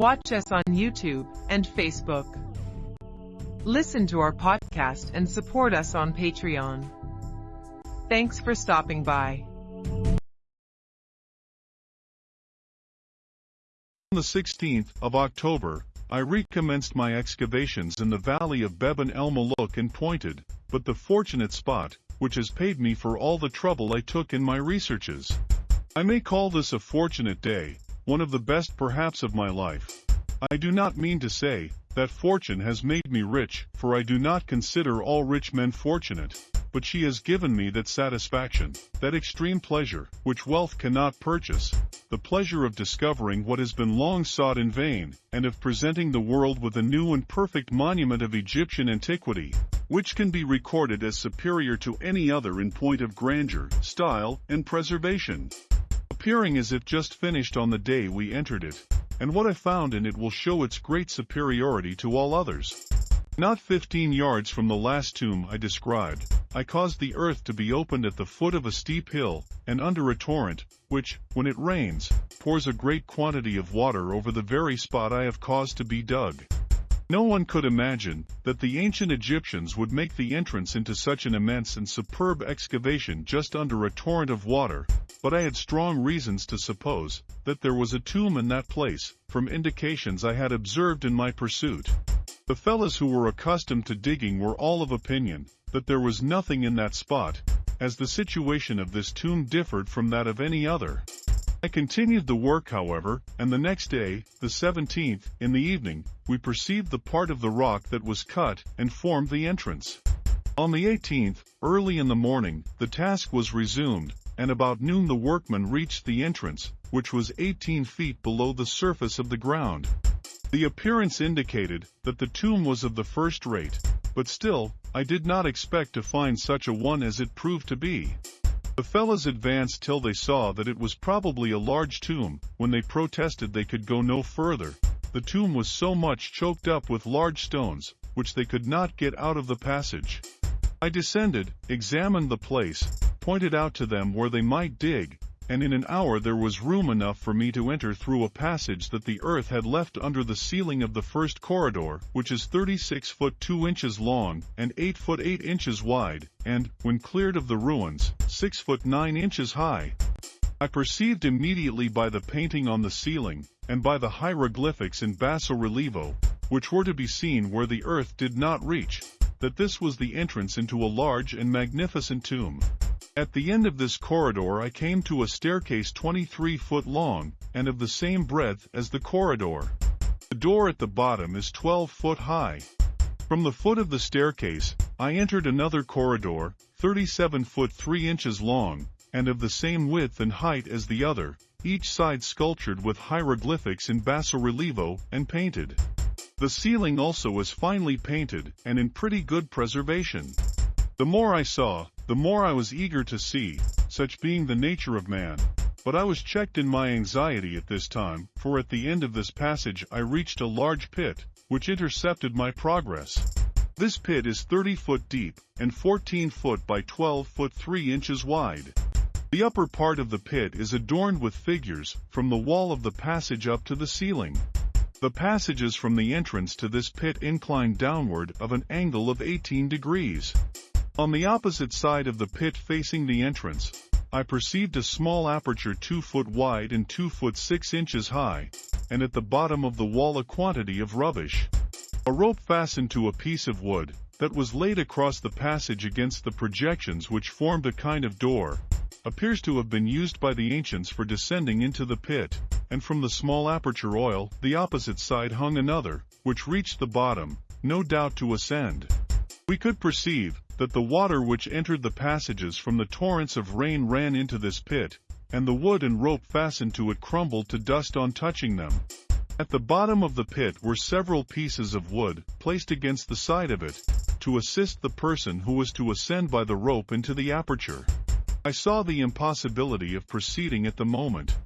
Watch us on YouTube and Facebook. Listen to our podcast and support us on Patreon. Thanks for stopping by. On the 16th of October, I recommenced my excavations in the valley of Beban el Malouk and pointed, but the fortunate spot, which has paid me for all the trouble I took in my researches. I may call this a fortunate day, one of the best perhaps of my life. I do not mean to say, that fortune has made me rich, for I do not consider all rich men fortunate but she has given me that satisfaction, that extreme pleasure, which wealth cannot purchase, the pleasure of discovering what has been long sought in vain, and of presenting the world with a new and perfect monument of Egyptian antiquity, which can be recorded as superior to any other in point of grandeur, style, and preservation. Appearing as if just finished on the day we entered it, and what I found in it will show its great superiority to all others. Not fifteen yards from the last tomb I described, I caused the earth to be opened at the foot of a steep hill, and under a torrent, which, when it rains, pours a great quantity of water over the very spot I have caused to be dug. No one could imagine that the ancient Egyptians would make the entrance into such an immense and superb excavation just under a torrent of water, but I had strong reasons to suppose that there was a tomb in that place, from indications I had observed in my pursuit. The fellows who were accustomed to digging were all of opinion that there was nothing in that spot, as the situation of this tomb differed from that of any other. I continued the work however, and the next day, the 17th, in the evening, we perceived the part of the rock that was cut and formed the entrance. On the 18th, early in the morning, the task was resumed, and about noon the workmen reached the entrance, which was 18 feet below the surface of the ground. The appearance indicated that the tomb was of the first rate, but still, I did not expect to find such a one as it proved to be. The fellows advanced till they saw that it was probably a large tomb, when they protested they could go no further. The tomb was so much choked up with large stones, which they could not get out of the passage. I descended, examined the place, pointed out to them where they might dig, and in an hour there was room enough for me to enter through a passage that the earth had left under the ceiling of the first corridor, which is 36 foot 2 inches long, and 8 foot 8 inches wide, and, when cleared of the ruins, 6 foot 9 inches high. I perceived immediately by the painting on the ceiling, and by the hieroglyphics in basso relievo, which were to be seen where the earth did not reach, that this was the entrance into a large and magnificent tomb. At the end of this corridor I came to a staircase 23 foot long, and of the same breadth as the corridor. The door at the bottom is 12 foot high. From the foot of the staircase, I entered another corridor, 37 foot 3 inches long, and of the same width and height as the other, each side sculptured with hieroglyphics in basso relievo and painted. The ceiling also was finely painted and in pretty good preservation. The more I saw, the more I was eager to see, such being the nature of man. But I was checked in my anxiety at this time, for at the end of this passage I reached a large pit, which intercepted my progress. This pit is 30 foot deep, and 14 foot by 12 foot 3 inches wide. The upper part of the pit is adorned with figures, from the wall of the passage up to the ceiling. The passages from the entrance to this pit incline downward of an angle of 18 degrees. On the opposite side of the pit facing the entrance, I perceived a small aperture 2 foot wide and 2 foot 6 inches high, and at the bottom of the wall a quantity of rubbish. A rope fastened to a piece of wood, that was laid across the passage against the projections which formed a kind of door, appears to have been used by the ancients for descending into the pit, and from the small aperture oil, the opposite side hung another, which reached the bottom, no doubt to ascend. We could perceive, that the water which entered the passages from the torrents of rain ran into this pit, and the wood and rope fastened to it crumbled to dust on touching them. At the bottom of the pit were several pieces of wood, placed against the side of it, to assist the person who was to ascend by the rope into the aperture. I saw the impossibility of proceeding at the moment.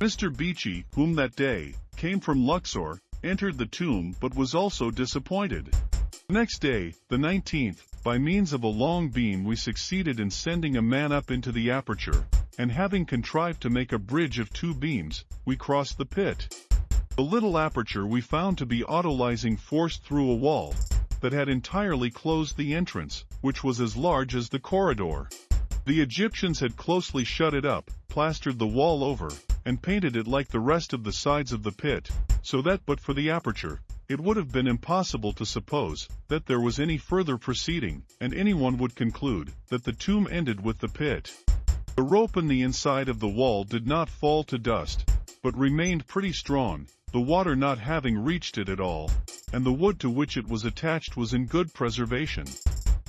Mr. Beechey, whom that day, came from Luxor, entered the tomb but was also disappointed. Next day, the 19th, by means of a long beam we succeeded in sending a man up into the aperture, and having contrived to make a bridge of two beams, we crossed the pit. The little aperture we found to be autolyzing forced through a wall that had entirely closed the entrance, which was as large as the corridor. The Egyptians had closely shut it up, plastered the wall over, and painted it like the rest of the sides of the pit, so that but for the aperture, it would have been impossible to suppose that there was any further proceeding, and anyone would conclude that the tomb ended with the pit. The rope in the inside of the wall did not fall to dust, but remained pretty strong, the water not having reached it at all, and the wood to which it was attached was in good preservation.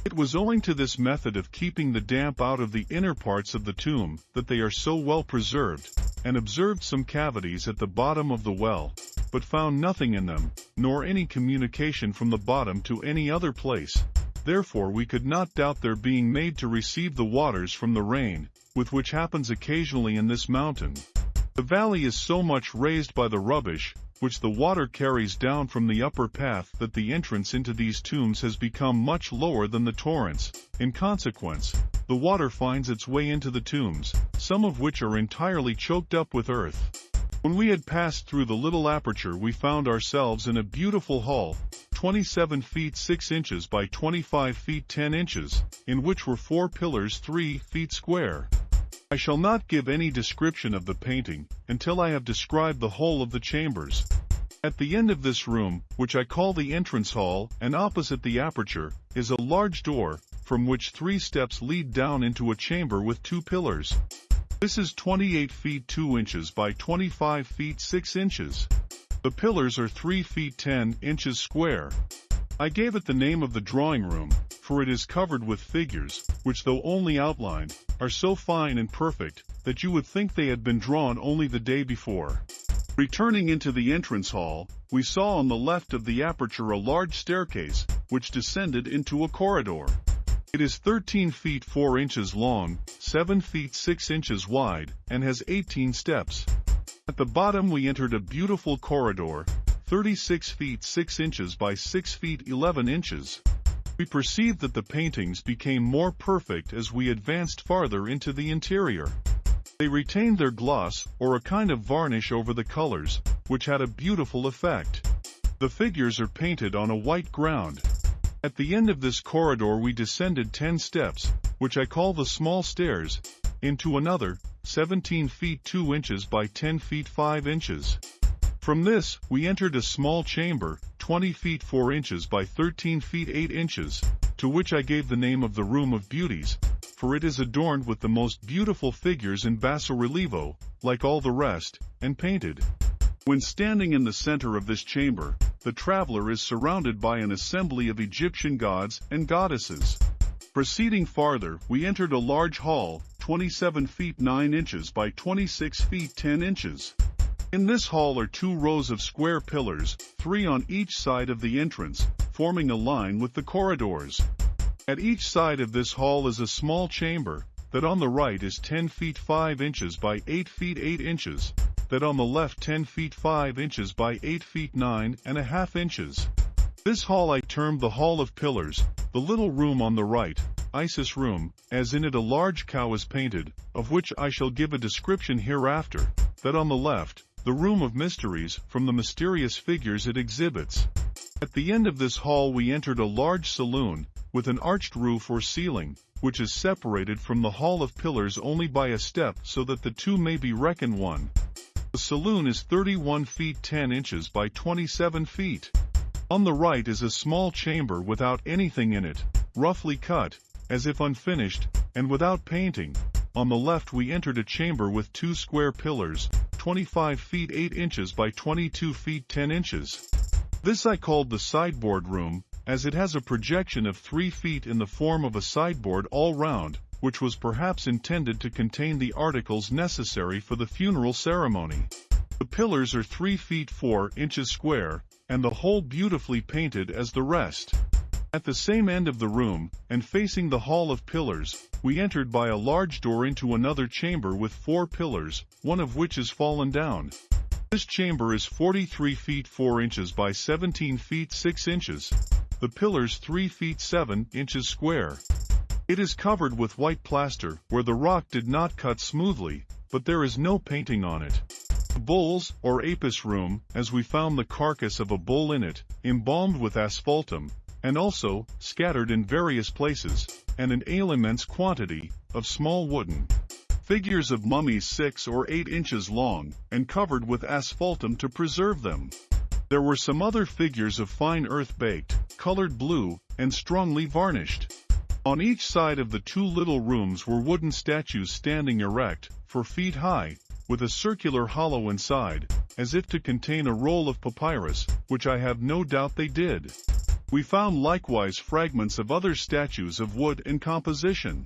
It was owing to this method of keeping the damp out of the inner parts of the tomb that they are so well preserved, and observed some cavities at the bottom of the well, but found nothing in them, nor any communication from the bottom to any other place. Therefore we could not doubt their being made to receive the waters from the rain, with which happens occasionally in this mountain. The valley is so much raised by the rubbish, which the water carries down from the upper path that the entrance into these tombs has become much lower than the torrents. In consequence, the water finds its way into the tombs, some of which are entirely choked up with earth. When we had passed through the little aperture we found ourselves in a beautiful hall, 27 feet 6 inches by 25 feet 10 inches, in which were four pillars 3 feet square. I shall not give any description of the painting, until I have described the whole of the chambers. At the end of this room, which I call the entrance hall, and opposite the aperture, is a large door, from which three steps lead down into a chamber with two pillars. This is 28 feet 2 inches by 25 feet 6 inches. The pillars are 3 feet 10 inches square. I gave it the name of the drawing room, for it is covered with figures, which though only outlined, are so fine and perfect, that you would think they had been drawn only the day before. Returning into the entrance hall, we saw on the left of the aperture a large staircase, which descended into a corridor. It is 13 feet 4 inches long, 7 feet 6 inches wide, and has 18 steps. At the bottom we entered a beautiful corridor, 36 feet 6 inches by 6 feet 11 inches. We perceived that the paintings became more perfect as we advanced farther into the interior. They retained their gloss, or a kind of varnish over the colors, which had a beautiful effect. The figures are painted on a white ground. At the end of this corridor we descended 10 steps, which I call the small stairs, into another, 17 feet 2 inches by 10 feet 5 inches. From this, we entered a small chamber, 20 feet 4 inches by 13 feet 8 inches, to which I gave the name of the Room of Beauties, for it is adorned with the most beautiful figures in basso relievo, like all the rest, and painted. When standing in the center of this chamber, the traveler is surrounded by an assembly of Egyptian gods and goddesses. Proceeding farther, we entered a large hall, 27 feet 9 inches by 26 feet 10 inches. In this hall are two rows of square pillars, three on each side of the entrance, forming a line with the corridors. At each side of this hall is a small chamber, that on the right is 10 feet 5 inches by 8 feet 8 inches, that on the left 10 feet 5 inches by 8 feet 9 and a half inches. This hall I termed the Hall of Pillars, the little room on the right, Isis room, as in it a large cow is painted, of which I shall give a description hereafter, that on the left, the room of mysteries, from the mysterious figures it exhibits. At the end of this hall we entered a large saloon, with an arched roof or ceiling, which is separated from the Hall of Pillars only by a step so that the two may be reckoned one. The saloon is 31 feet 10 inches by 27 feet. On the right is a small chamber without anything in it, roughly cut, as if unfinished, and without painting. On the left we entered a chamber with two square pillars, 25 feet 8 inches by 22 feet 10 inches. This I called the sideboard room, as it has a projection of 3 feet in the form of a sideboard all round, which was perhaps intended to contain the articles necessary for the funeral ceremony. The pillars are 3 feet 4 inches square, and the whole beautifully painted as the rest. At the same end of the room, and facing the hall of pillars, we entered by a large door into another chamber with four pillars, one of which is fallen down. This chamber is 43 feet 4 inches by 17 feet 6 inches. The pillars 3 feet 7 inches square. It is covered with white plaster, where the rock did not cut smoothly, but there is no painting on it. The bulls, or apis room, as we found the carcass of a bull in it, embalmed with asphaltum, and also, scattered in various places, and in an immense quantity, of small wooden figures of mummies six or eight inches long, and covered with asphaltum to preserve them. There were some other figures of fine earth baked, colored blue, and strongly varnished. On each side of the two little rooms were wooden statues standing erect, four feet high, with a circular hollow inside, as if to contain a roll of papyrus, which I have no doubt they did. We found likewise fragments of other statues of wood and composition.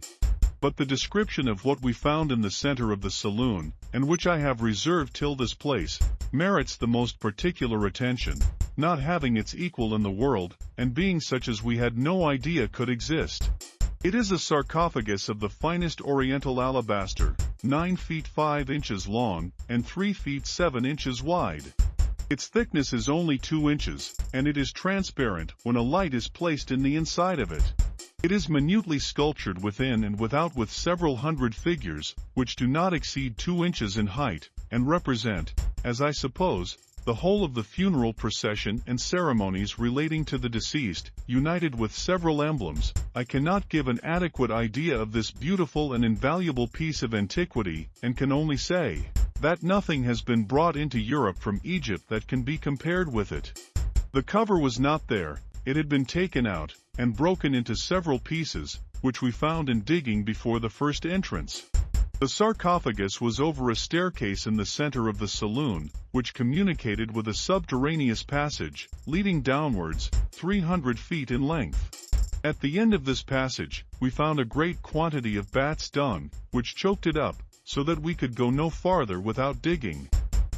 But the description of what we found in the center of the saloon, and which I have reserved till this place, merits the most particular attention, not having its equal in the world, and being such as we had no idea could exist. It is a sarcophagus of the finest oriental alabaster, 9 feet 5 inches long, and 3 feet 7 inches wide. Its thickness is only 2 inches, and it is transparent when a light is placed in the inside of it. It is minutely sculptured within and without with several hundred figures, which do not exceed 2 inches in height, and represent, as I suppose, the whole of the funeral procession and ceremonies relating to the deceased, united with several emblems, I cannot give an adequate idea of this beautiful and invaluable piece of antiquity, and can only say, that nothing has been brought into Europe from Egypt that can be compared with it. The cover was not there, it had been taken out, and broken into several pieces, which we found in digging before the first entrance. The sarcophagus was over a staircase in the center of the saloon, which communicated with a subterraneous passage, leading downwards, 300 feet in length. At the end of this passage, we found a great quantity of bat's dung, which choked it up, so that we could go no farther without digging.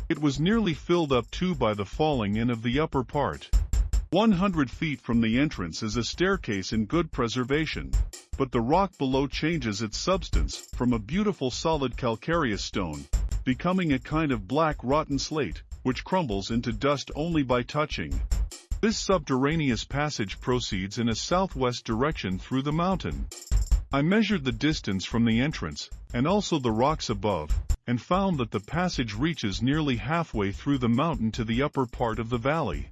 It was nearly filled up too by the falling in of the upper part. 100 feet from the entrance is a staircase in good preservation, but the rock below changes its substance from a beautiful solid calcareous stone, becoming a kind of black rotten slate, which crumbles into dust only by touching. This subterraneous passage proceeds in a southwest direction through the mountain. I measured the distance from the entrance, and also the rocks above, and found that the passage reaches nearly halfway through the mountain to the upper part of the valley.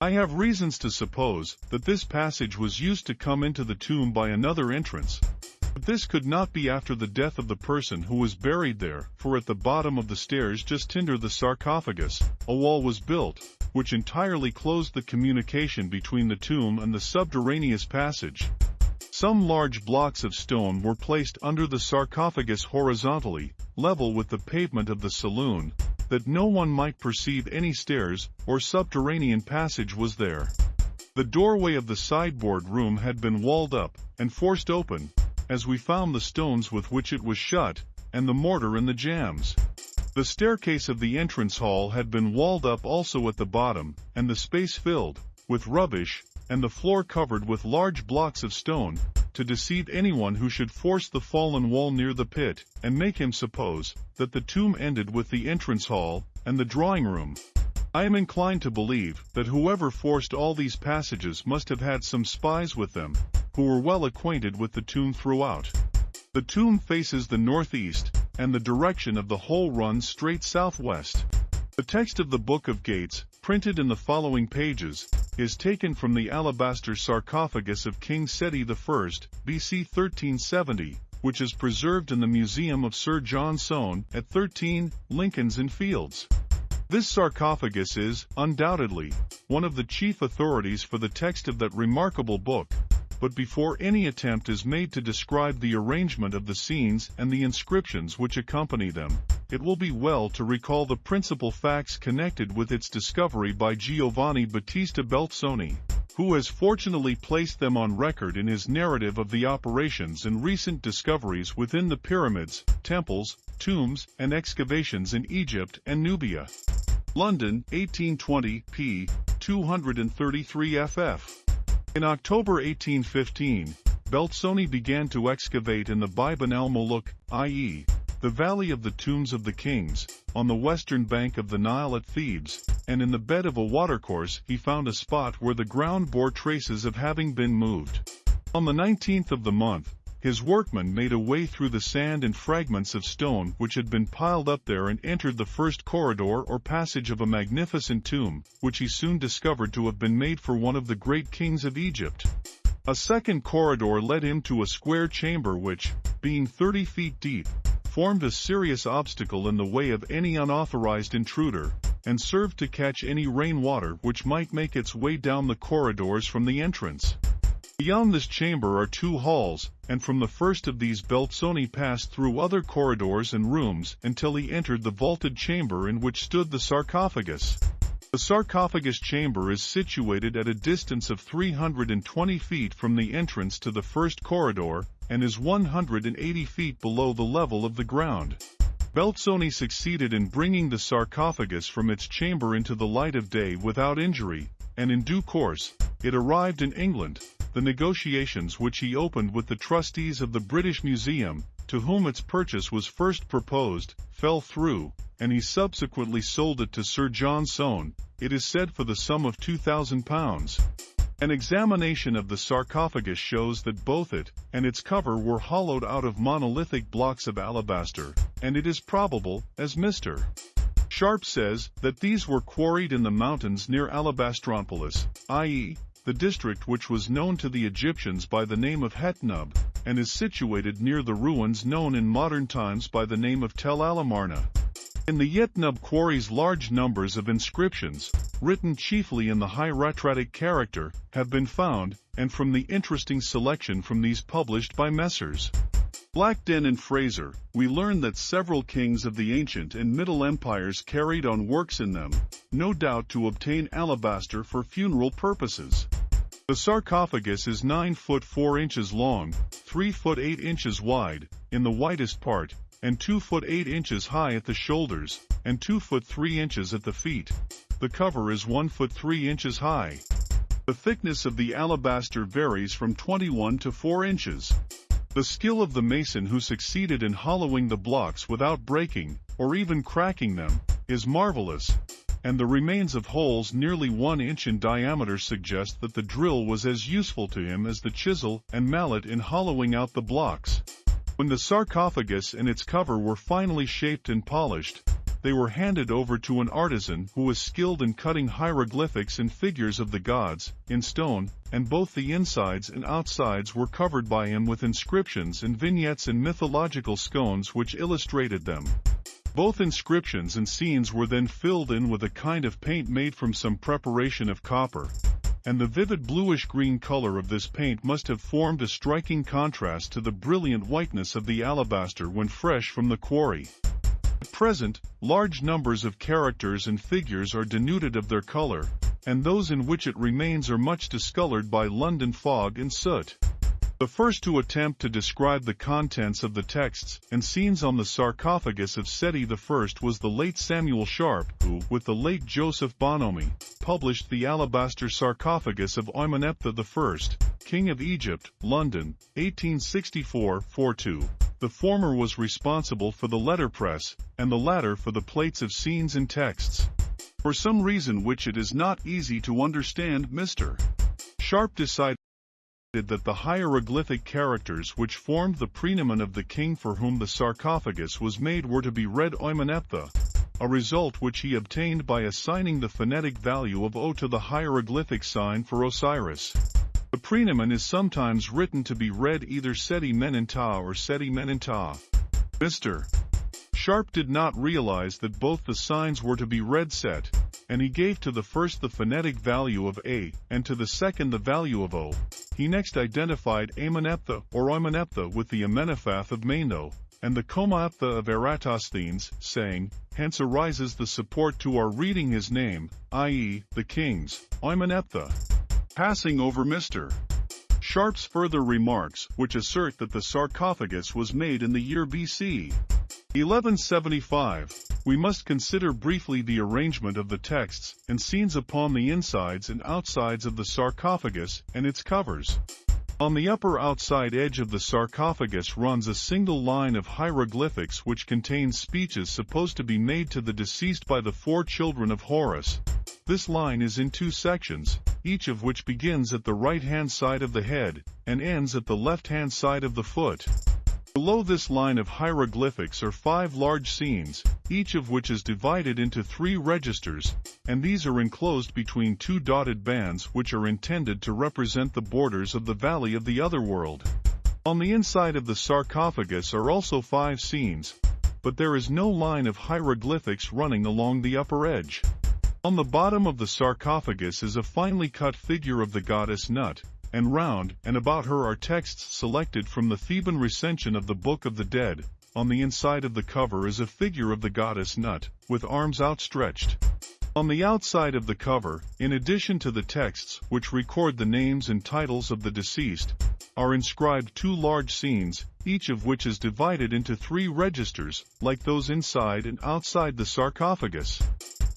I have reasons to suppose that this passage was used to come into the tomb by another entrance, but this could not be after the death of the person who was buried there, for at the bottom of the stairs just under the sarcophagus, a wall was built, which entirely closed the communication between the tomb and the subterraneous passage. Some large blocks of stone were placed under the sarcophagus horizontally, level with the pavement of the saloon, that no one might perceive any stairs or subterranean passage was there. The doorway of the sideboard room had been walled up and forced open, as we found the stones with which it was shut, and the mortar in the jambs. The staircase of the entrance hall had been walled up also at the bottom, and the space filled, with rubbish, and the floor covered with large blocks of stone, to deceive anyone who should force the fallen wall near the pit, and make him suppose that the tomb ended with the entrance hall and the drawing room. I am inclined to believe that whoever forced all these passages must have had some spies with them, who were well acquainted with the tomb throughout. The tomb faces the northeast, and the direction of the whole runs straight southwest. The text of the Book of Gates, printed in the following pages, is taken from the alabaster sarcophagus of King Seti I, BC 1370, which is preserved in the Museum of Sir John Soane at 13 Lincoln's Inn Fields. This sarcophagus is, undoubtedly, one of the chief authorities for the text of that remarkable book, but before any attempt is made to describe the arrangement of the scenes and the inscriptions which accompany them, it will be well to recall the principal facts connected with its discovery by Giovanni Battista Belzoni, who has fortunately placed them on record in his narrative of the operations and recent discoveries within the pyramids, temples, tombs, and excavations in Egypt and Nubia. London, 1820, p. 233 ff. In October 1815, Belzoni began to excavate in the Biban el-Muluk, i.e., the Valley of the Tombs of the Kings, on the western bank of the Nile at Thebes, and in the bed of a watercourse he found a spot where the ground bore traces of having been moved. On the 19th of the month, his workmen made a way through the sand and fragments of stone which had been piled up there and entered the first corridor or passage of a magnificent tomb, which he soon discovered to have been made for one of the great kings of Egypt. A second corridor led him to a square chamber which, being 30 feet deep, formed a serious obstacle in the way of any unauthorized intruder, and served to catch any rainwater which might make its way down the corridors from the entrance. Beyond this chamber are two halls, and from the first of these Belzoni passed through other corridors and rooms until he entered the vaulted chamber in which stood the sarcophagus. The sarcophagus chamber is situated at a distance of 320 feet from the entrance to the first corridor, and is 180 feet below the level of the ground. Belzoni succeeded in bringing the sarcophagus from its chamber into the light of day without injury, and in due course, it arrived in England, the negotiations which he opened with the trustees of the British Museum, to whom its purchase was first proposed, fell through, and he subsequently sold it to Sir John Soane, it is said for the sum of £2,000. An examination of the sarcophagus shows that both it and its cover were hollowed out of monolithic blocks of alabaster, and it is probable, as Mr. Sharp says, that these were quarried in the mountains near Alabastropolis, i.e., the district which was known to the Egyptians by the name of Hetnub, and is situated near the ruins known in modern times by the name of Tell el-Amarna. In the Hetnub quarries large numbers of inscriptions, written chiefly in the hieratic character, have been found, and from the interesting selection from these published by Messrs. Blackden and Fraser, we learn that several kings of the ancient and middle empires carried on works in them, no doubt to obtain alabaster for funeral purposes. The sarcophagus is 9 foot 4 inches long, 3 foot 8 inches wide, in the widest part, and 2 foot 8 inches high at the shoulders, and 2 foot 3 inches at the feet. The cover is 1 foot 3 inches high. The thickness of the alabaster varies from 21 to 4 inches. The skill of the mason who succeeded in hollowing the blocks without breaking, or even cracking them, is marvelous, and the remains of holes nearly one inch in diameter suggest that the drill was as useful to him as the chisel and mallet in hollowing out the blocks. When the sarcophagus and its cover were finally shaped and polished, they were handed over to an artisan who was skilled in cutting hieroglyphics and figures of the gods, in stone, and both the insides and outsides were covered by him with inscriptions and vignettes and mythological scones which illustrated them. Both inscriptions and scenes were then filled in with a kind of paint made from some preparation of copper, and the vivid bluish-green color of this paint must have formed a striking contrast to the brilliant whiteness of the alabaster when fresh from the quarry. At present, large numbers of characters and figures are denuded of their color, and those in which it remains are much discolored by London fog and soot. The first to attempt to describe the contents of the texts and scenes on the sarcophagus of Seti I was the late Samuel Sharp, who, with the late Joseph Bonomi, published the alabaster sarcophagus of Oymaneptha I, King of Egypt, London, 1864-42. The former was responsible for the letterpress, and the latter for the plates of scenes and texts. For some reason which it is not easy to understand Mr. Sharp decided that the hieroglyphic characters which formed the praenomen of the king for whom the sarcophagus was made were to be read Oymaneptha, a result which he obtained by assigning the phonetic value of O to the hieroglyphic sign for Osiris. The praenomen is sometimes written to be read either Seti Menenta or Seti Menenta. Mr. Sharp did not realize that both the signs were to be read Set, and he gave to the first the phonetic value of A, and to the second the value of O. He next identified Ameneptha or Oimeneptha with the Amenephath of Manetho, and the Comaeptha of Eratosthenes, saying, Hence arises the support to our reading his name, i.e., the king's, Oimeneptha. Passing over Mr. Sharp's further remarks, which assert that the sarcophagus was made in the year BC 1175, we must consider briefly the arrangement of the texts and scenes upon the insides and outsides of the sarcophagus and its covers. On the upper outside edge of the sarcophagus runs a single line of hieroglyphics which contains speeches supposed to be made to the deceased by the four children of Horus. This line is in two sections, each of which begins at the right-hand side of the head, and ends at the left-hand side of the foot. Below this line of hieroglyphics are five large scenes, each of which is divided into three registers, and these are enclosed between two dotted bands which are intended to represent the borders of the valley of the otherworld. On the inside of the sarcophagus are also five scenes, but there is no line of hieroglyphics running along the upper edge. On the bottom of the sarcophagus is a finely cut figure of the goddess Nut, and round and about her are texts selected from the Theban recension of the Book of the Dead. On the inside of the cover is a figure of the goddess Nut, with arms outstretched. On the outside of the cover, in addition to the texts which record the names and titles of the deceased, are inscribed two large scenes, each of which is divided into three registers, like those inside and outside the sarcophagus.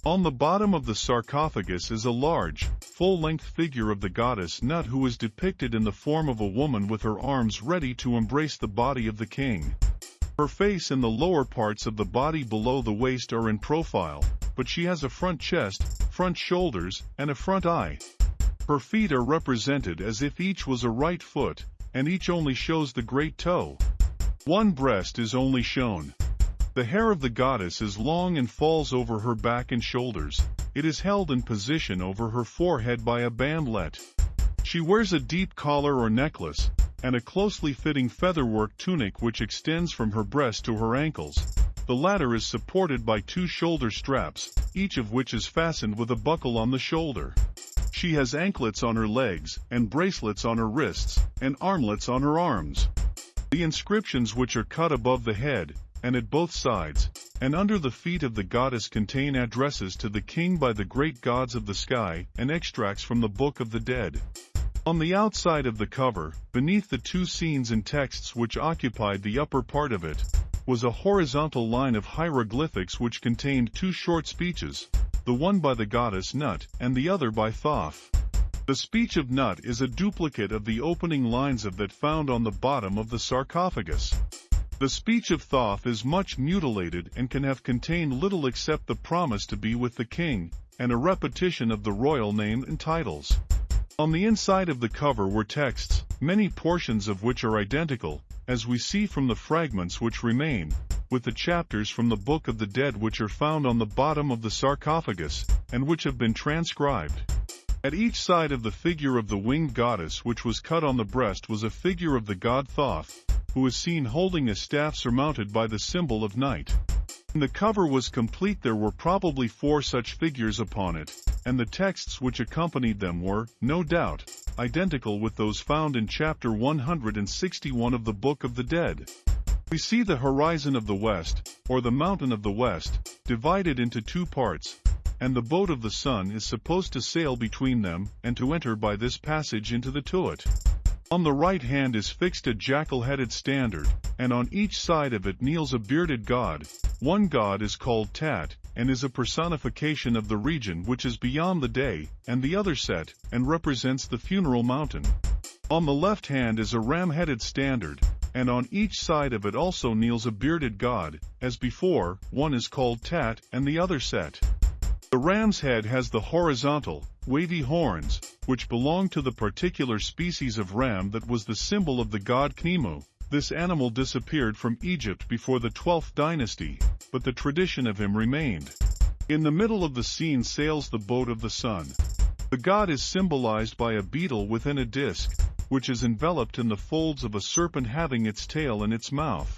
On the bottom of the sarcophagus is a large, full-length figure of the goddess Nut who is depicted in the form of a woman with her arms ready to embrace the body of the king. Her face and the lower parts of the body below the waist are in profile, but she has a front chest, front shoulders, and a front eye. Her feet are represented as if each was a right foot, and each only shows the great toe. One breast is only shown. The hair of the goddess is long and falls over her back and shoulders. It is held in position over her forehead by a bandlet. She wears a deep collar or necklace, and a closely fitting featherwork tunic which extends from her breast to her ankles. The latter is supported by two shoulder straps, each of which is fastened with a buckle on the shoulder. She has anklets on her legs, and bracelets on her wrists, and armlets on her arms. The inscriptions which are cut above the head, and at both sides, and under the feet of the goddess contain addresses to the king by the great gods of the sky, and extracts from the Book of the Dead. On the outside of the cover, beneath the two scenes and texts which occupied the upper part of it, was a horizontal line of hieroglyphics which contained two short speeches, the one by the goddess Nut and the other by Thoth. The speech of Nut is a duplicate of the opening lines of that found on the bottom of the sarcophagus. The speech of Thoth is much mutilated and can have contained little except the promise to be with the king, and a repetition of the royal name and titles. On the inside of the cover were texts, many portions of which are identical, as we see from the fragments which remain, with the chapters from the Book of the Dead which are found on the bottom of the sarcophagus, and which have been transcribed. At each side of the figure of the winged goddess which was cut on the breast was a figure of the god Thoth, who is seen holding a staff surmounted by the symbol of night. When the cover was complete there were probably four such figures upon it, and the texts which accompanied them were, no doubt, identical with those found in chapter 161 of the Book of the Dead. We see the horizon of the west, or the mountain of the west, divided into two parts, and the boat of the sun is supposed to sail between them and to enter by this passage into the Tuat. On the right hand is fixed a jackal-headed standard, and on each side of it kneels a bearded god. One god is called Tat, and is a personification of the region which is beyond the day, and the other Set, and represents the funeral mountain. On the left hand is a ram-headed standard, and on each side of it also kneels a bearded god, as before, one is called Tat and the other Set. The ram's head has the horizontal, wavy horns, which belonged to the particular species of ram that was the symbol of the god Khnemu. This animal disappeared from Egypt before the 12th dynasty, but the tradition of him remained. In the middle of the scene sails the boat of the sun. The god is symbolized by a beetle within a disc, which is enveloped in the folds of a serpent having its tail in its mouth.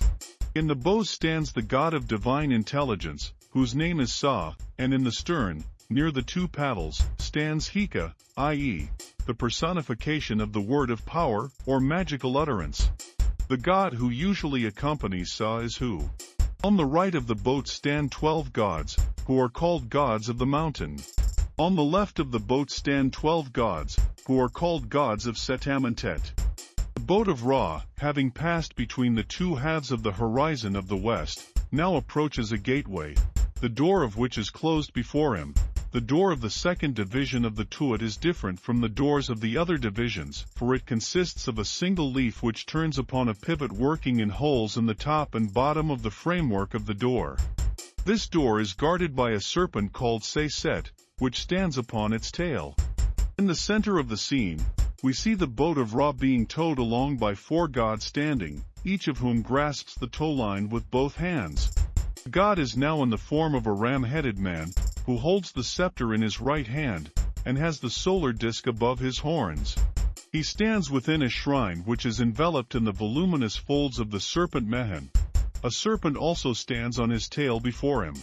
In the bow stands the god of divine intelligence, whose name is Sa, and in the stern, near the two paddles, stands Hika, i.e., the personification of the word of power or magical utterance. The god who usually accompanies Sa is Hu. On the right of the boat stand twelve gods, who are called gods of the mountain. On the left of the boat stand twelve gods, who are called gods of Setamentet. The boat of Ra, having passed between the two halves of the horizon of the west, now approaches a gateway, the door of which is closed before him, the door of the second division of the tuat is different from the doors of the other divisions, for it consists of a single leaf which turns upon a pivot working in holes in the top and bottom of the framework of the door. This door is guarded by a serpent called Seyset, which stands upon its tail. In the center of the scene, we see the boat of Ra being towed along by four gods standing, each of whom grasps the tow line with both hands. God is now in the form of a ram-headed man, who holds the scepter in his right hand, and has the solar disk above his horns. He stands within a shrine which is enveloped in the voluminous folds of the serpent Mehen. A serpent also stands on his tail before him.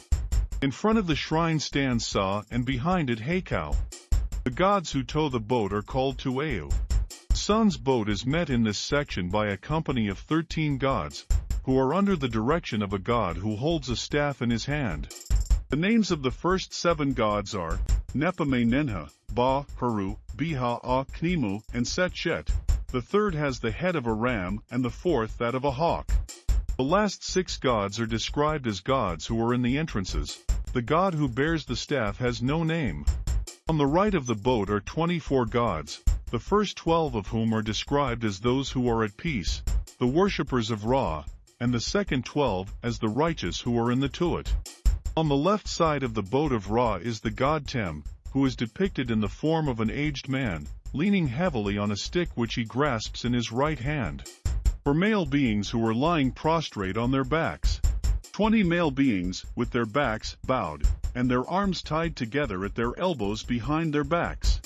In front of the shrine stands Sa and behind it Heikau. The gods who tow the boat are called Tueu. Sun's boat is met in this section by a company of 13 gods, who are under the direction of a god who holds a staff in his hand. The names of the first seven gods are Nepame Nenha, Ba, Haru, Biha, A, Knimu, and Setchet. The third has the head of a ram and the fourth that of a hawk. The last six gods are described as gods who are in the entrances. The god who bears the staff has no name. On the right of the boat are 24 gods, the first 12 of whom are described as those who are at peace, the worshippers of Ra, and the second 12 as the righteous who are in the Tuat. On the left side of the boat of Ra is the god Tem, who is depicted in the form of an aged man, leaning heavily on a stick which he grasps in his right hand. For male beings who are lying prostrate on their backs. Twenty male beings, with their backs bowed, and their arms tied together at their elbows behind their backs.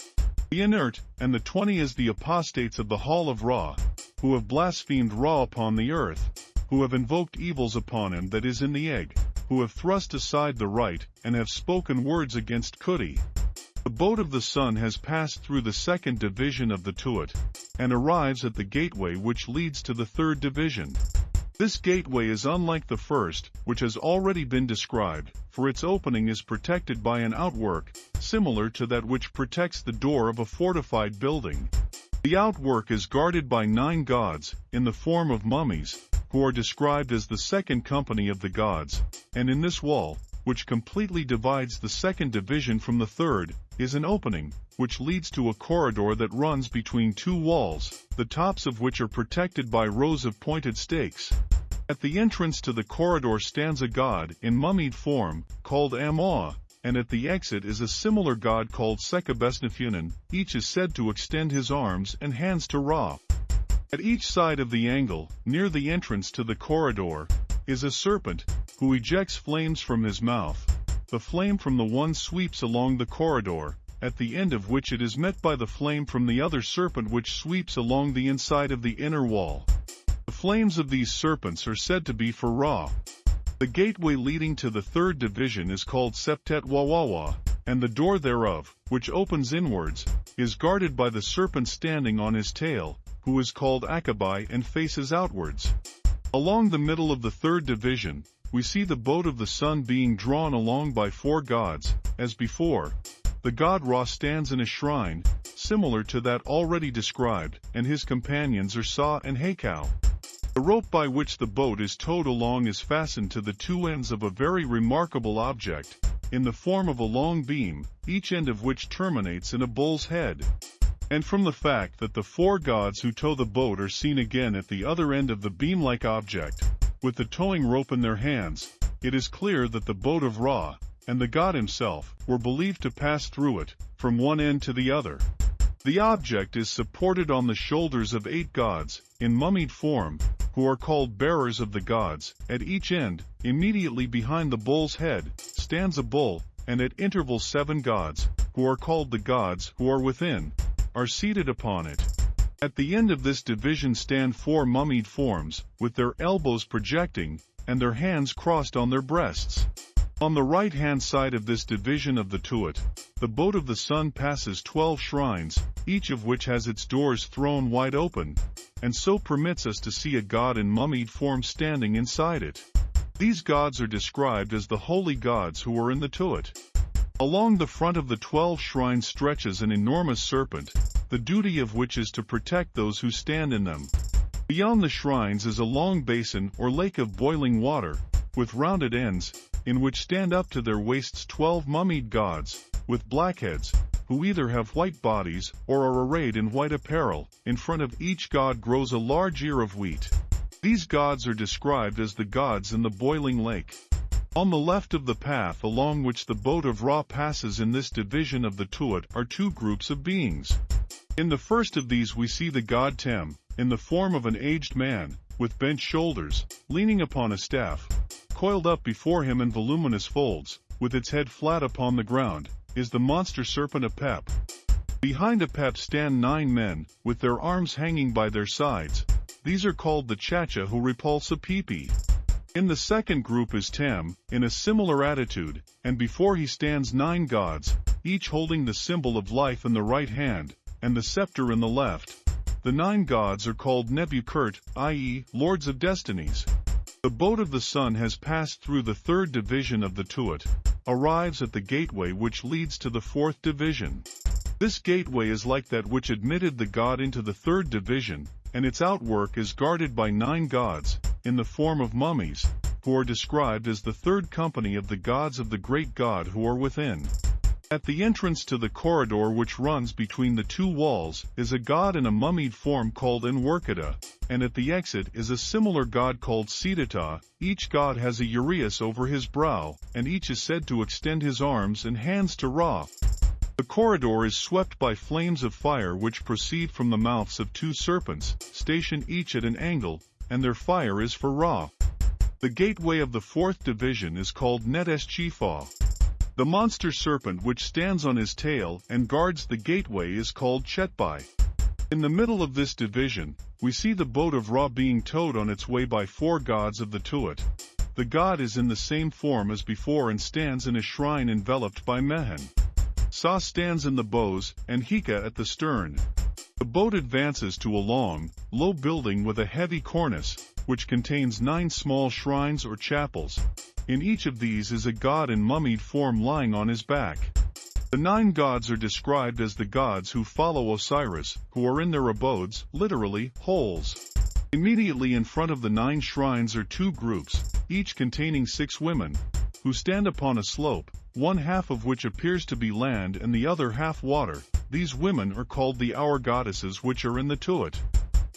The inert, and the twenty as the apostates of the hall of Ra, who have blasphemed Ra upon the earth, who have invoked evils upon him that is in the egg, who have thrust aside the right, and have spoken words against Kuti. The boat of the sun has passed through the second division of the Tuat, and arrives at the gateway which leads to the third division. This gateway is unlike the first, which has already been described, for its opening is protected by an outwork, similar to that which protects the door of a fortified building. The outwork is guarded by nine gods, in the form of mummies, who are described as the second company of the gods, and in this wall, which completely divides the second division from the third, is an opening, which leads to a corridor that runs between two walls, the tops of which are protected by rows of pointed stakes. At the entrance to the corridor stands a god, in mummied form, called Amoa, and at the exit is a similar god called Sekabesnefunan, each is said to extend his arms and hands to Ra. At each side of the angle, near the entrance to the corridor, is a serpent, who ejects flames from his mouth. The flame from the one sweeps along the corridor, at the end of which it is met by the flame from the other serpent which sweeps along the inside of the inner wall. The flames of these serpents are said to be for Ra. The gateway leading to the third division is called Septet Wawawa, and the door thereof, which opens inwards, is guarded by the serpent standing on his tail, who is called Akabai and faces outwards. Along the middle of the third division, we see the boat of the sun being drawn along by four gods, as before. The god Ra stands in a shrine, similar to that already described, and his companions are Sa and Heikau. The rope by which the boat is towed along is fastened to the two ends of a very remarkable object, in the form of a long beam, each end of which terminates in a bull's head. And from the fact that the four gods who tow the boat are seen again at the other end of the beam-like object, with the towing rope in their hands, it is clear that the boat of Ra, and the god himself, were believed to pass through it, from one end to the other. The object is supported on the shoulders of eight gods, in mummied form, who are called bearers of the gods. At each end, immediately behind the bull's head, stands a bull, and at intervals seven gods, who are called the gods who are within, are seated upon it. At the end of this division stand four mummied forms, with their elbows projecting, and their hands crossed on their breasts. On the right-hand side of this division of the Tuat, the boat of the sun passes twelve shrines, each of which has its doors thrown wide open, and so permits us to see a god in mummied form standing inside it. These gods are described as the holy gods who are in the Tuat. Along the front of the twelve shrines stretches an enormous serpent, the duty of which is to protect those who stand in them. Beyond the shrines is a long basin or lake of boiling water, with rounded ends, in which stand up to their waists twelve mummied gods, with black heads, who either have white bodies or are arrayed in white apparel. In front of each god grows a large ear of wheat. These gods are described as the gods in the boiling lake. On the left of the path along which the boat of Ra passes in this division of the Tuat are two groups of beings. In the first of these we see the god Tem, in the form of an aged man, with bent shoulders, leaning upon a staff. Coiled up before him in voluminous folds, with its head flat upon the ground, is the monster serpent Apep. Behind Apep stand nine men, with their arms hanging by their sides. These are called the Chacha who repulse Apipi. In the second group is Tem, in a similar attitude, and before he stands nine gods, each holding the symbol of life in the right hand, and the scepter in the left. The nine gods are called Nebukert, i.e., lords of destinies. The boat of the sun has passed through the third division of the Tuat, arrives at the gateway which leads to the fourth division. This gateway is like that which admitted the god into the third division, and its outwork is guarded by nine gods, in the form of mummies, who are described as the third company of the gods of the great god who are within. At the entrance to the corridor which runs between the two walls is a god in a mummied form called Enwerkata, and at the exit is a similar god called Sidata. Each god has a uraeus over his brow, and each is said to extend his arms and hands to Ra. The corridor is swept by flames of fire which proceed from the mouths of two serpents, stationed each at an angle, and their fire is for Ra. The gateway of the fourth division is called Netes Chifa. The monster serpent which stands on his tail and guards the gateway is called Chetbai. In the middle of this division, we see the boat of Ra being towed on its way by four gods of the Tuat. The god is in the same form as before and stands in a shrine enveloped by Mehen. Sa stands in the bows, and Hika at the stern. The boat advances to a long, low building with a heavy cornice, which contains nine small shrines or chapels. In each of these is a god in mummied form lying on his back. The nine gods are described as the gods who follow Osiris, who are in their abodes, literally, holes. Immediately in front of the nine shrines are two groups, each containing six women, who stand upon a slope, one half of which appears to be land and the other half water. These women are called the hour goddesses which are in the Tuat.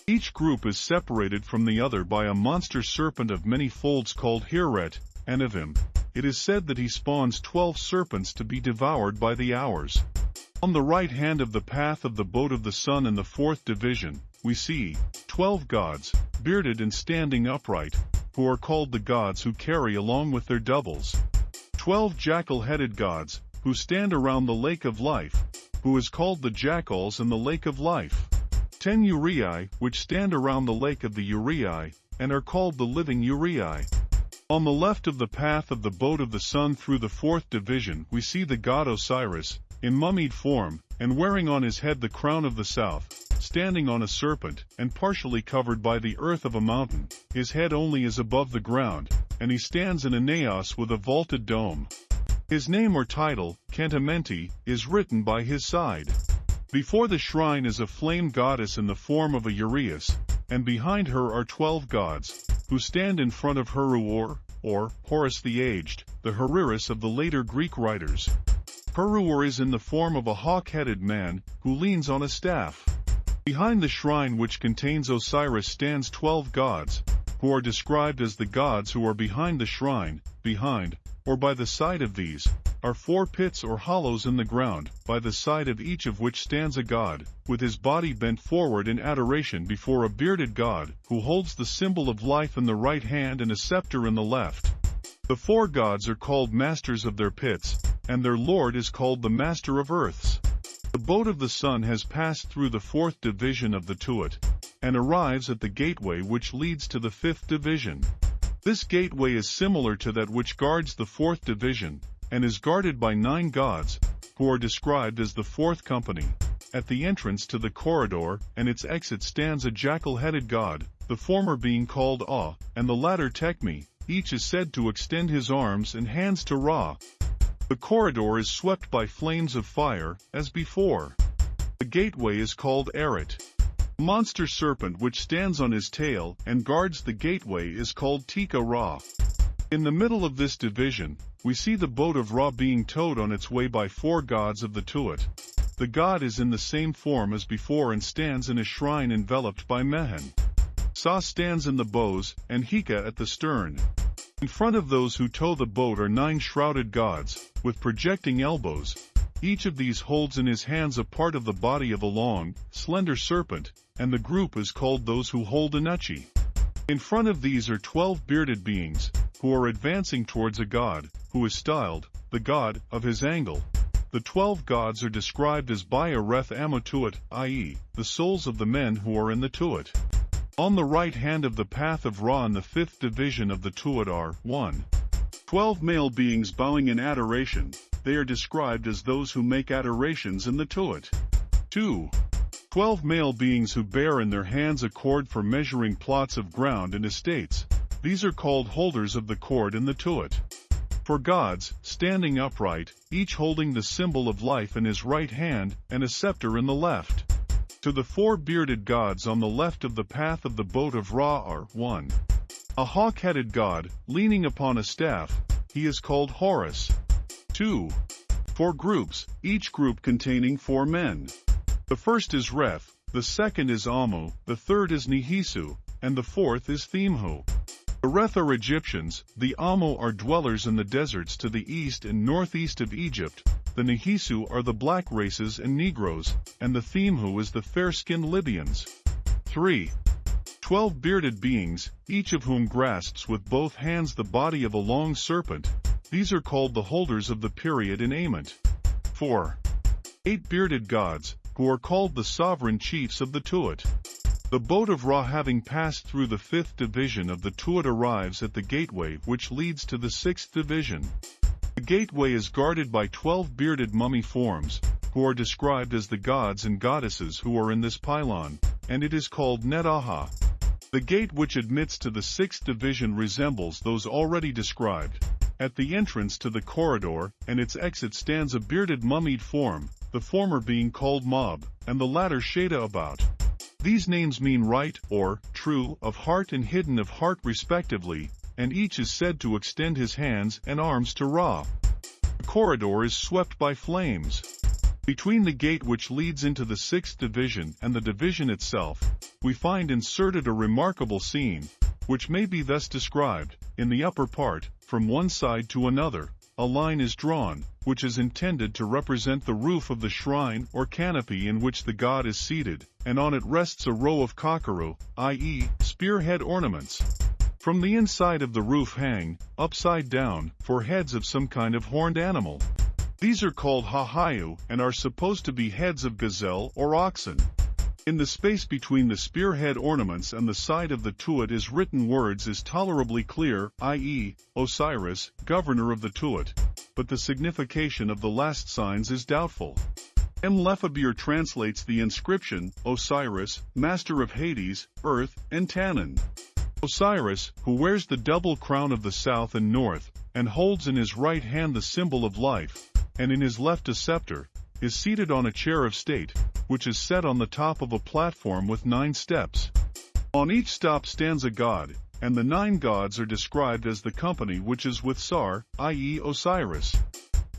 Each group is separated from the other by a monster serpent of many folds called Hiret, and of him, it is said that he spawns twelve serpents to be devoured by the hours. On the right hand of the path of the boat of the sun in the fourth division, we see twelve gods, bearded and standing upright, who are called the gods who carry along with their doubles. Twelve jackal-headed gods, who stand around the lake of life, who is called the jackals in the lake of life. Ten uraei, which stand around the lake of the uraei, and are called the living uraei. On the left of the path of the boat of the sun through the fourth division we see the god Osiris, in mummied form, and wearing on his head the crown of the south, standing on a serpent, and partially covered by the earth of a mountain, his head only is above the ground, and he stands in a naos with a vaulted dome. His name or title, Cantamenti, is written by his side. Before the shrine is a flame goddess in the form of a uraeus, and behind her are twelve gods, who stand in front of Heruor, or Horus the Aged, the Haroeris of the later Greek writers. Heruor is in the form of a hawk-headed man, who leans on a staff. Behind the shrine which contains Osiris stands twelve gods, who are described as the gods who are behind the shrine, behind, or by the side of these, are four pits or hollows in the ground, by the side of each of which stands a god, with his body bent forward in adoration before a bearded god, who holds the symbol of life in the right hand and a scepter in the left. The four gods are called masters of their pits, and their lord is called the master of earths. The boat of the sun has passed through the fourth division of the Tuat, and arrives at the gateway which leads to the fifth division. This gateway is similar to that which guards the fourth division, and is guarded by nine gods, who are described as the fourth company. At the entrance to the corridor and its exit stands a jackal-headed god, the former being called Ah, and the latter Tekmi, each is said to extend his arms and hands to Ra. The corridor is swept by flames of fire, as before. The gateway is called Eret. Monster serpent which stands on his tail and guards the gateway is called Tika Ra. In the middle of this division, we see the boat of Ra being towed on its way by four gods of the Tuat. The god is in the same form as before and stands in a shrine enveloped by Mehen. Sa stands in the bows, and Hika at the stern. In front of those who tow the boat are nine shrouded gods, with projecting elbows. Each of these holds in his hands a part of the body of a long, slender serpent, and the group is called those who hold Anuchi. In front of these are twelve bearded beings, who are advancing towards a god, who is styled, the god, of his angle. The twelve gods are described as by Areth Amotuit, i.e., the souls of the men who are in the Tuat. On the right hand of the path of Ra in the fifth division of the Tuat are 1. Twelve male beings bowing in adoration, they are described as those who make adorations in the Tuat. 2. Twelve male beings who bear in their hands a cord for measuring plots of ground and estates, these are called holders of the cord in the Tuat. For gods, standing upright, each holding the symbol of life in his right hand, and a scepter in the left. To the four bearded gods on the left of the path of the boat of Ra are 1. A hawk-headed god, leaning upon a staff, he is called Horus. 2. Four groups, each group containing four men. The first is Reth, the second is Amu, the third is Nihisu, and the fourth is Themhu. The Reth are Egyptians, the Amu are dwellers in the deserts to the east and northeast of Egypt, the Nihisu are the black races and Negroes, and the Themhu is the fair-skinned Libyans. 3. Twelve bearded beings, each of whom grasps with both hands the body of a long serpent, these are called the holders of the period in Ament. 4. Eight bearded gods, who are called the sovereign chiefs of the Tuat. The boat of Ra having passed through the fifth division of the Tuat arrives at the gateway which leads to the sixth division. The gateway is guarded by twelve bearded mummy forms, who are described as the gods and goddesses who are in this pylon, and it is called Netaha. The gate which admits to the sixth division resembles those already described. At the entrance to the corridor and its exit stands a bearded mummied form, the former being called Mob, and the latter Shada about. These names mean right, or, true, of heart and hidden of heart respectively, and each is said to extend his hands and arms to Ra. The corridor is swept by flames. Between the gate which leads into the sixth division and the division itself, we find inserted a remarkable scene, which may be thus described, in the upper part, from one side to another, a line is drawn, which is intended to represent the roof of the shrine or canopy in which the god is seated, and on it rests a row of kakaru, i.e., spearhead ornaments. From the inside of the roof hang, upside down, four heads of some kind of horned animal. These are called hahayu and are supposed to be heads of gazelle or oxen. In the space between the spearhead ornaments and the side of the tuat is written words is tolerably clear, i.e., Osiris, governor of the tuat, but the signification of the last signs is doubtful. M. Lefebure translates the inscription, Osiris, master of Hades, earth, and Tannin. Osiris, who wears the double crown of the south and north, and holds in his right hand the symbol of life, and in his left a scepter, is seated on a chair of state, which is set on the top of a platform with nine steps. On each stop stands a god, and the nine gods are described as the company which is with Sar, i.e. Osiris.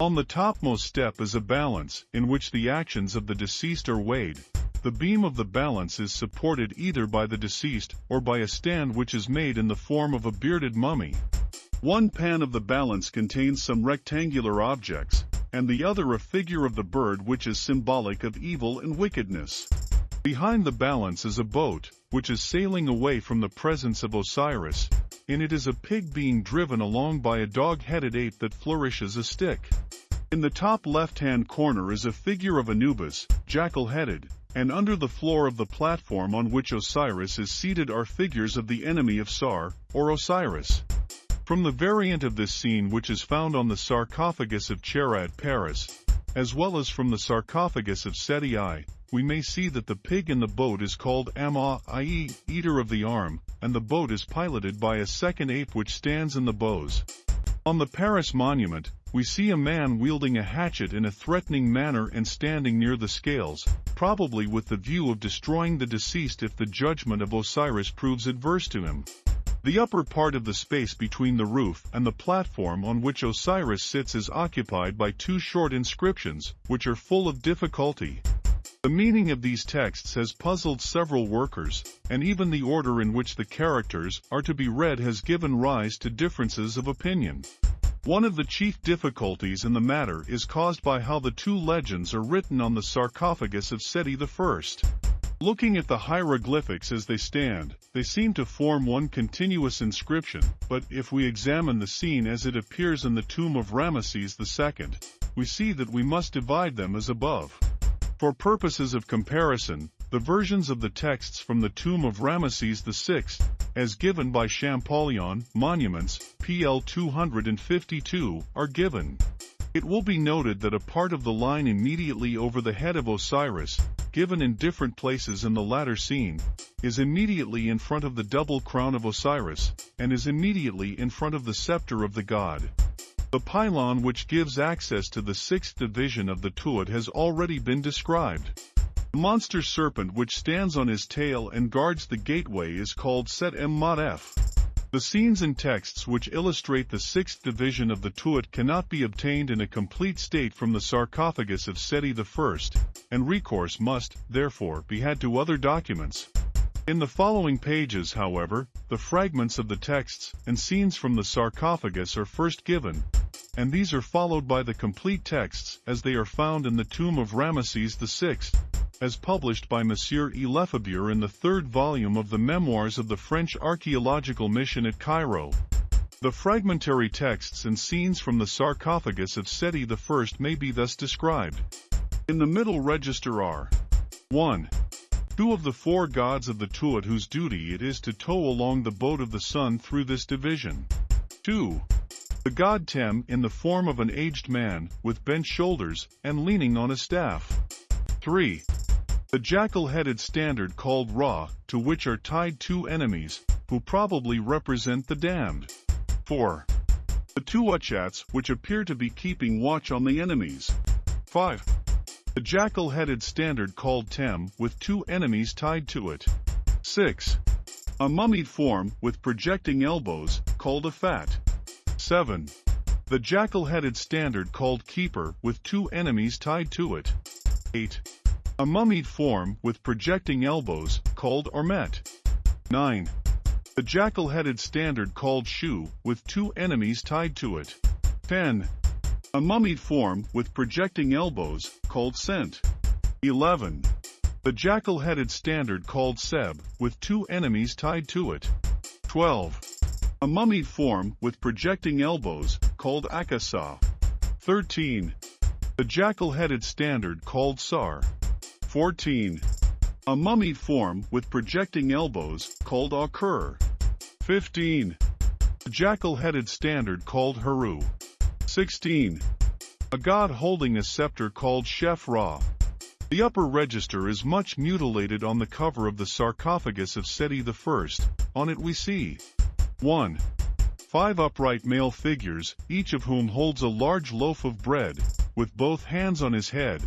On the topmost step is a balance, in which the actions of the deceased are weighed. The beam of the balance is supported either by the deceased or by a stand which is made in the form of a bearded mummy. One pan of the balance contains some rectangular objects, and the other a figure of the bird which is symbolic of evil and wickedness. Behind the balance is a boat, which is sailing away from the presence of Osiris. and it is a pig being driven along by a dog-headed ape that flourishes a stick. In the top left-hand corner is a figure of Anubis, jackal-headed, and under the floor of the platform on which Osiris is seated are figures of the enemy of Sar, or Osiris. From the variant of this scene which is found on the sarcophagus of Chera at Paris, as well as from the sarcophagus of Seti I, we may see that the pig in the boat is called Amma, i.e., eater of the arm, and the boat is piloted by a second ape which stands in the bows. On the Paris monument, we see a man wielding a hatchet in a threatening manner and standing near the scales, probably with the view of destroying the deceased if the judgment of Osiris proves adverse to him. The upper part of the space between the roof and the platform on which Osiris sits is occupied by two short inscriptions, which are full of difficulty. The meaning of these texts has puzzled several workers, and even the order in which the characters are to be read has given rise to differences of opinion. One of the chief difficulties in the matter is caused by how the two legends are written on the sarcophagus of Seti I. Looking at the hieroglyphics as they stand, they seem to form one continuous inscription, but if we examine the scene as it appears in the tomb of Ramesses II, we see that we must divide them as above. For purposes of comparison, the versions of the texts from the tomb of Ramesses VI, as given by Champollion, Monuments, PL 252, are given. It will be noted that a part of the line immediately over the head of Osiris, given in different places in the latter scene, is immediately in front of the double crown of Osiris, and is immediately in front of the scepter of the god. The pylon which gives access to the sixth division of the Tuat has already been described. The monster serpent which stands on his tail and guards the gateway is called Set M Mod F. The scenes and texts which illustrate the sixth division of the Tuat cannot be obtained in a complete state from the sarcophagus of Seti I, and recourse must, therefore, be had to other documents. In the following pages, however, the fragments of the texts and scenes from the sarcophagus are first given, and these are followed by the complete texts as they are found in the tomb of Ramesses VI, as published by Monsieur E. Lefebure in the third volume of the Memoirs of the French Archaeological Mission at Cairo. The fragmentary texts and scenes from the sarcophagus of Seti I may be thus described. In the middle register are 1. Two of the four gods of the Tuat whose duty it is to tow along the boat of the sun through this division. 2. The god Tem in the form of an aged man, with bent shoulders, and leaning on a staff. 3. The jackal-headed standard called Ra, to which are tied two enemies, who probably represent the damned. 4. The two Uchats, which appear to be keeping watch on the enemies. 5. The jackal-headed standard called Tem, with two enemies tied to it. 6. A mummied form, with projecting elbows, called a fat. 7. The jackal-headed standard called Keeper with two enemies tied to it. 8. A mummied form with projecting elbows called Ormet. 9. The jackal-headed standard called Shu with two enemies tied to it. 10. A mummied form with projecting elbows called Sent. 11. The jackal-headed standard called Seb with two enemies tied to it. 12. A mummied form with projecting elbows, called Akasa. 13. The jackal-headed standard called Sar. 14. A mummy form with projecting elbows, called Akur. 15. The jackal-headed standard called Haru. 16. A god holding a scepter called Shef Ra. The upper register is much mutilated on the cover of the sarcophagus of Seti I. On it we see 1. Five upright male figures, each of whom holds a large loaf of bread, with both hands on his head.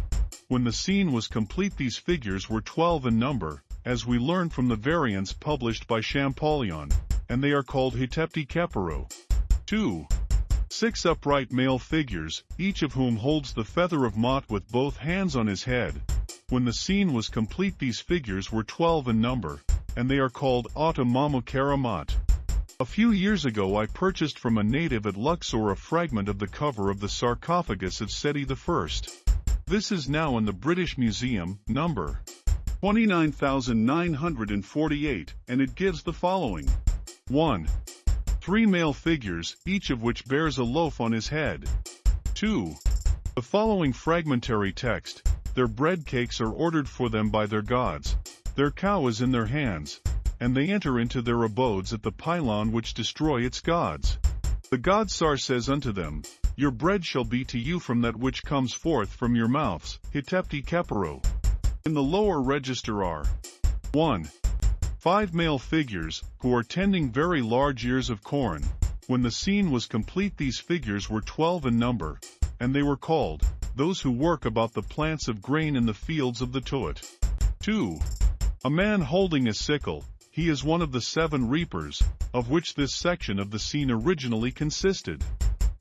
When the scene was complete these figures were twelve in number, as we learn from the variants published by Champollion, and they are called Hetepti Kepero. 2. Six upright male figures, each of whom holds the feather of Mot with both hands on his head. When the scene was complete these figures were twelve in number, and they are called Automamo. A few years ago I purchased from a native at Luxor a fragment of the cover of the sarcophagus of Seti I. This is now in the British Museum, number 29,948, and it gives the following. 1. Three male figures, each of which bears a loaf on his head. 2. The following fragmentary text, their bread cakes are ordered for them by their gods. Their cow is in their hands, and they enter into their abodes at the pylon which destroy its gods. The god Sar says unto them, Your bread shall be to you from that which comes forth from your mouths, Hitepti Kepero. In the lower register are 1. Five male figures, who are tending very large ears of corn. When the scene was complete these figures were twelve in number, and they were called, those who work about the plants of grain in the fields of the Tuat. 2. A man holding a sickle, he is one of the seven reapers, of which this section of the scene originally consisted.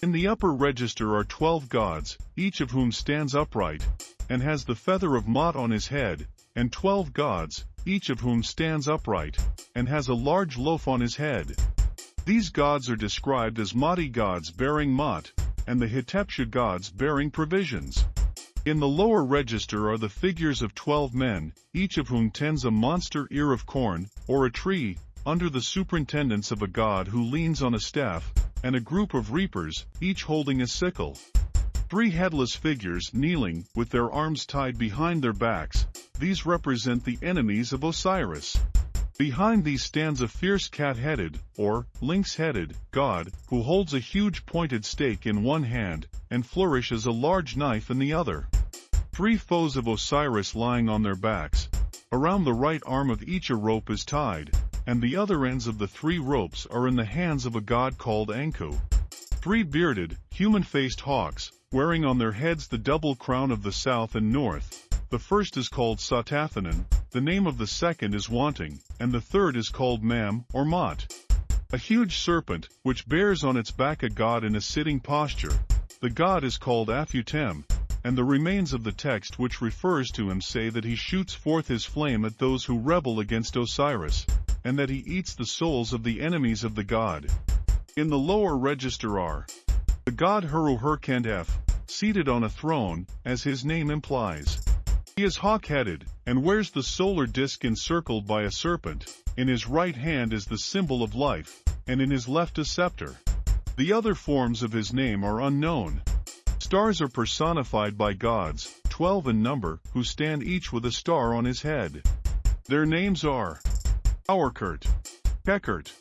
In the upper register are twelve gods, each of whom stands upright, and has the feather of Mot on his head, and twelve gods, each of whom stands upright, and has a large loaf on his head. These gods are described as Moti gods bearing Mot, and the Hitepsha gods bearing provisions. In the lower register are the figures of twelve men, each of whom tends a monster ear of corn, or a tree, under the superintendence of a god who leans on a staff, and a group of reapers, each holding a sickle. Three headless figures kneeling, with their arms tied behind their backs, these represent the enemies of Osiris. Behind these stands a fierce cat-headed, or lynx-headed, god, who holds a huge pointed stake in one hand, and flourishes a large knife in the other. Three foes of Osiris lying on their backs. Around the right arm of each a rope is tied, and the other ends of the three ropes are in the hands of a god called Anku. Three bearded, human-faced hawks, wearing on their heads the double crown of the south and north. The first is called Satathanan, the name of the second is Wanting, and the third is called Mam, or Mot. A huge serpent, which bears on its back a god in a sitting posture. The god is called Afutem, and the remains of the text which refers to him say that he shoots forth his flame at those who rebel against Osiris, and that he eats the souls of the enemies of the god. In the lower register are the god Heru-Herkentef, seated on a throne, as his name implies. He is hawk-headed, and wears the solar disk encircled by a serpent. In his right hand is the symbol of life, and in his left a scepter. The other forms of his name are unknown. Stars are personified by gods, twelve in number, who stand each with a star on his head. Their names are Auerkurt, Kekert,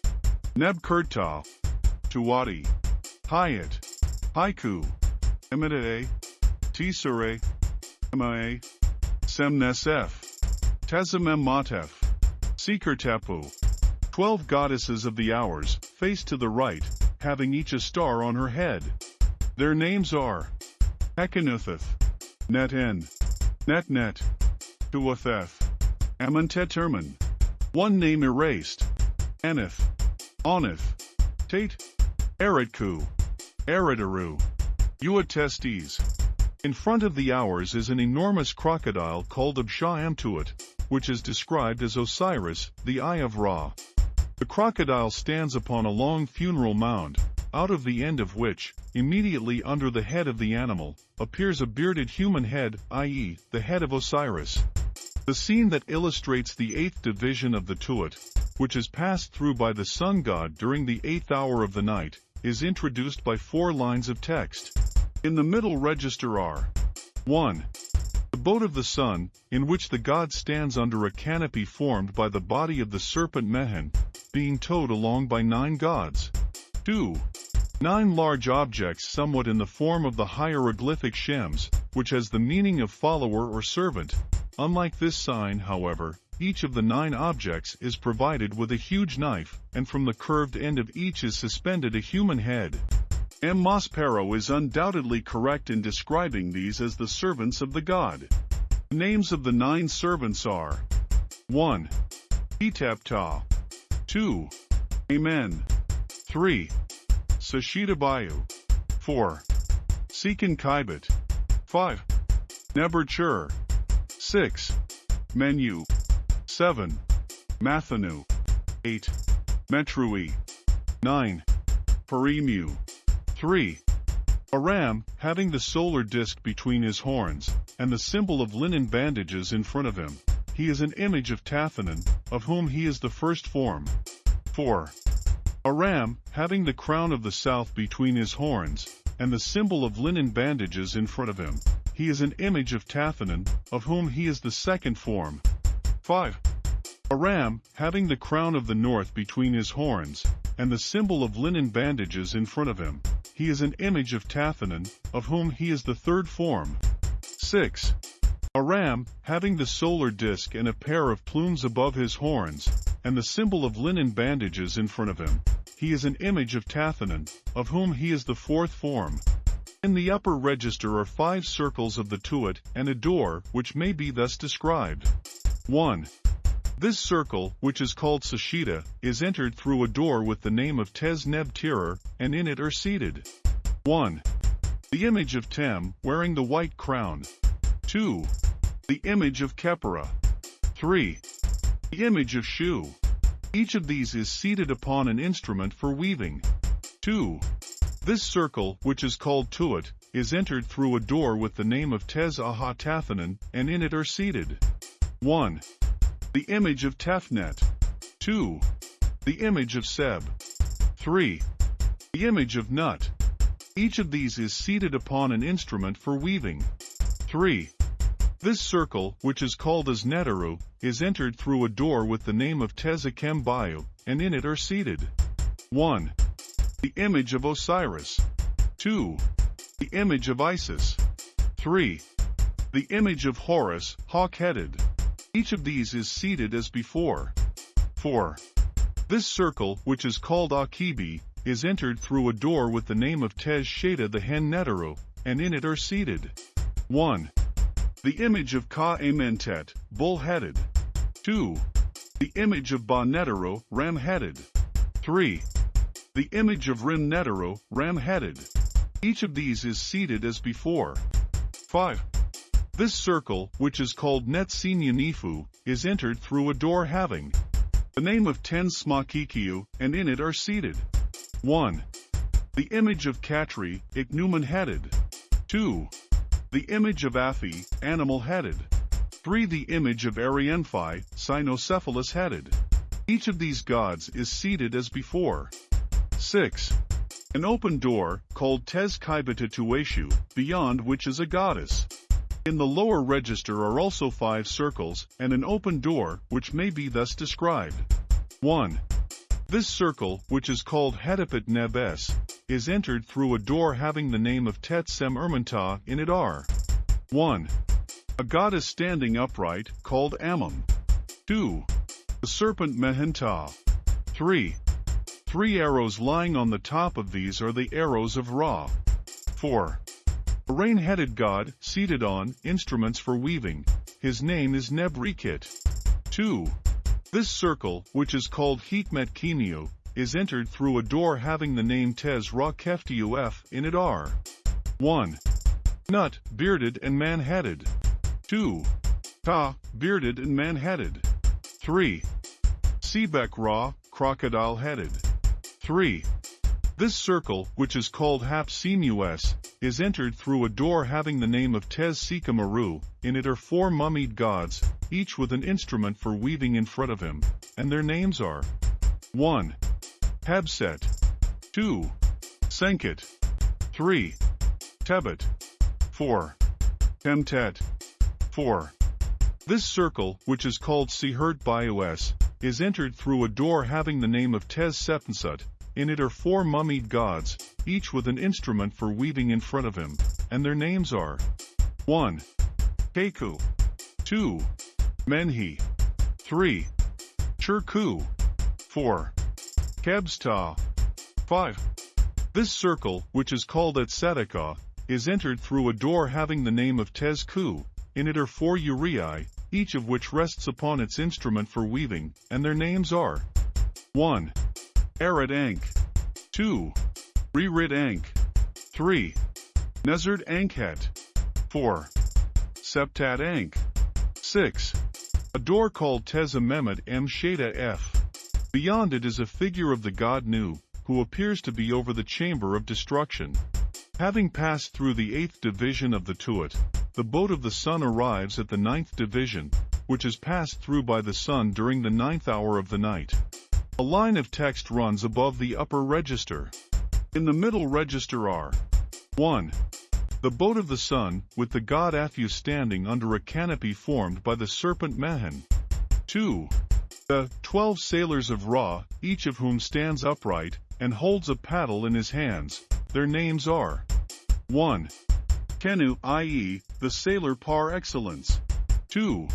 Nebkurtah, Tuwati, Hayat, Haiku, Emide, Tisere, Emae, Semnesef, Tezemem Seeker Twelve goddesses of the hours, face to the right, having each a star on her head. Their names are Hekanutheth, Net-En, Net-Net, Tuatheth, Amenteterman. One name erased. Aneth, Oneth, Tate, Eretku, Eretaru, Uatestes. In front of the hours is an enormous crocodile called Absha Amtuat, which is described as Osiris, the Eye of Ra. The crocodile stands upon a long funeral mound, out of the end of which, immediately under the head of the animal, appears a bearded human head, i.e., the head of Osiris. The scene that illustrates the eighth division of the Tuat, which is passed through by the sun god during the eighth hour of the night, is introduced by four lines of text. In the middle register are 1. The boat of the sun, in which the god stands under a canopy formed by the body of the serpent Mehen, being towed along by nine gods. 2. Nine large objects somewhat in the form of the hieroglyphic Shems, which has the meaning of follower or servant, Unlike this sign, however, each of the nine objects is provided with a huge knife, and from the curved end of each is suspended a human head. M. Maspero is undoubtedly correct in describing these as the servants of the god. The names of the nine servants are 1. Etepta 2. Amen 3. Sashitabayu 4. Sekin Kibet 5. Neberchur 6. Menu. 7. Mathanu. 8. Metrui. 9. Perimu. 3. A ram, having the solar disk between his horns, and the symbol of linen bandages in front of him. He is an image of Tathanan, of whom he is the first form. 4. A ram, having the crown of the south between his horns, and the symbol of linen bandages in front of him. He is an image of Tathanan, of whom he is the second form. 5. Aram, having the crown of the north between his horns, and the symbol of linen bandages in front of him. He is an image of Tathanan, of whom he is the third form. 6. Aram, having the solar disk and a pair of plumes above his horns, and the symbol of linen bandages in front of him. He is an image of Tathanan, of whom he is the fourth form. In the upper register are five circles of the tuat and a door, which may be thus described. 1. This circle, which is called Sashita, is entered through a door with the name of Tez Neb Tirer, and in it are seated 1. The image of Tem, wearing the white crown. 2. The image of Khepera. 3. The image of Shu. Each of these is seated upon an instrument for weaving. 2. This circle, which is called Tuat, is entered through a door with the name of Tez Aha and in it are seated. 1. The image of Tefnet. 2. The image of Seb. 3. The image of Nut. Each of these is seated upon an instrument for weaving. 3. This circle, which is called as Netaru, is entered through a door with the name of Tezakem Bayu, and in it are seated 1. The image of Osiris 2. The image of Isis 3. The image of Horus, hawk-headed. Each of these is seated as before. 4. This circle, which is called Akibi, is entered through a door with the name of Tez Sheda the Hen Netaru, and in it are seated 1. The image of Ka Amentet, bull-headed. 2. The image of Ba Netero, ram-headed. 3. The image of Rim Netero, ram-headed. Each of these is seated as before. 5. This circle, which is called Netsinyanifu, is entered through a door having the name of Ten Smakikiu, and in it are seated 1. The image of Katri, Ichneumon-headed. 2. The image of Afi, animal-headed. 3. The image of Arienphi, cynocephalus-headed. Each of these gods is seated as before. 6. An open door, called Tez Tueshu, beyond which is a goddess. In the lower register are also five circles, and an open door, which may be thus described. 1. This circle, which is called Hedipet Nebes, is entered through a door having the name of Tet Sem Ermanta in it are 1. A goddess standing upright, called Ammon. 2. The serpent Mehenta. 3. Three arrows lying on the top of these are the arrows of Ra. 4. A rain-headed god, seated on, instruments for weaving. His name is Nebrikit. 2. This circle, which is called Hikmet Kinio, is entered through a door having the name Tez Ra Keftiuf in it are 1. Nut, bearded and man-headed. 2. Ta, bearded and man-headed. 3. Sebek Ra, crocodile-headed. 3. This circle, which is called Hapsimus, is entered through a door having the name of Tez Sikamaru, in it are four mummied gods, each with an instrument for weaving in front of him, and their names are 1. Habset. 2. Senket. 3. Tebet. 4. Temtet. 4. This circle, which is called Sihert Bios, is entered through a door having the name of Tez Sepensut. In it are four mummied gods, each with an instrument for weaving in front of him, and their names are 1. Keku 2. Menhi 3. Churku 4. Kebsta. 5. This circle, which is called at is entered through a door having the name of Tezku. In it are four uraei, each of which rests upon its instrument for weaving, and their names are 1. Arid Ankh 2. Rerid Ankh 3. Nezard Ankhet 4. Septat Ankh 6. A door called Teza Mehmet M. F. Beyond it is a figure of the god Nu, who appears to be over the chamber of destruction. Having passed through the eighth division of the Tuat, the boat of the sun arrives at the ninth division, which is passed through by the sun during the ninth hour of the night. A line of text runs above the upper register. In the middle register are 1. The boat of the sun, with the god Aphu standing under a canopy formed by the serpent Mehen. 2. The twelve sailors of Ra, each of whom stands upright, and holds a paddle in his hands, their names are 1. Kenu i.e., the sailor par excellence. 2.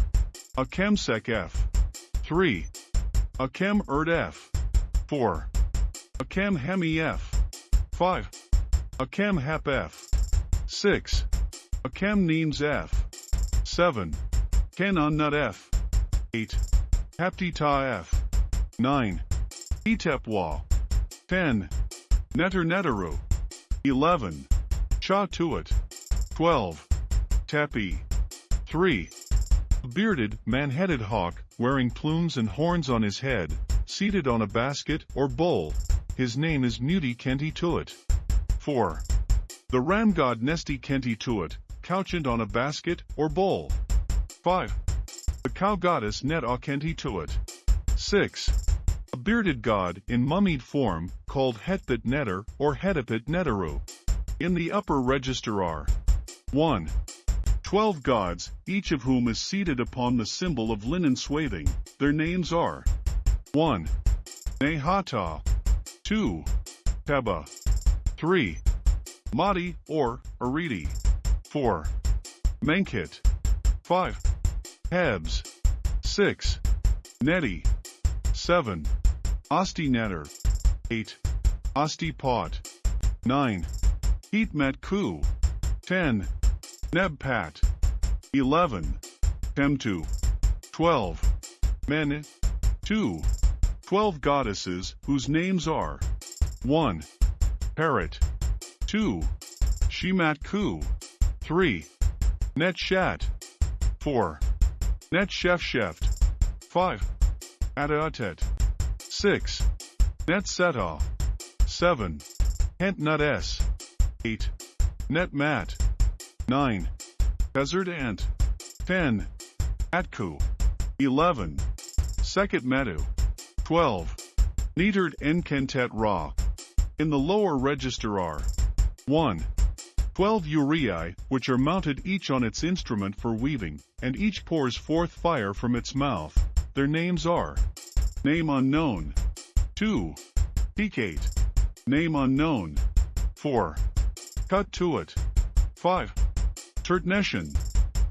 Akemsek F. 3. Akem Erd F. 4. Akem Hemi F. 5. Akem Hep F. 6. Akem Neems F. 7. Kenon Nut F. 8. Haptita F. 9. Etepwa. 10. Netter Neteru. 11. Cha Tuat. 12. Tepi. 3. Bearded, man-headed hawk, wearing plumes and horns on his head, seated on a basket or bowl. His name is Muti Kenti Tuat. 4. The ram god Nesti Kenti Tuat, couchant on a basket or bowl. 5. The cow goddess Net Kenti Tuat. 6. A bearded god in mummied form, called Hetpit Netter or Hetipit Neteru. In the upper register are 1. Twelve gods, each of whom is seated upon the symbol of linen swathing. Their names are 1. Nehata 2. Teba 3. Madi or Aridi 4. Menkit 5. Hebs 6. Neti 7. Osti Netter 8. Osti Pot 9. Heatmet Ku 10. Nebpat. 11. Temtu. 12. Men. 2. 12 goddesses whose names are 1. Parrot 2. Shimat 3. Netshat 4. Netshefsheft 5. Adatet 6. Netseta 7. Hentnut S 8. Netmat 9. Desert Ant. 10. Atku. 11. Sekit Metu. 12. Neitert Enkentet Ra. In the lower register are 1. 12 uraei, which are mounted each on its instrument for weaving, and each pours forth fire from its mouth. Their names are Name unknown. 2. Decate. Name unknown. 4. Cut to it. 5. Turtneshan.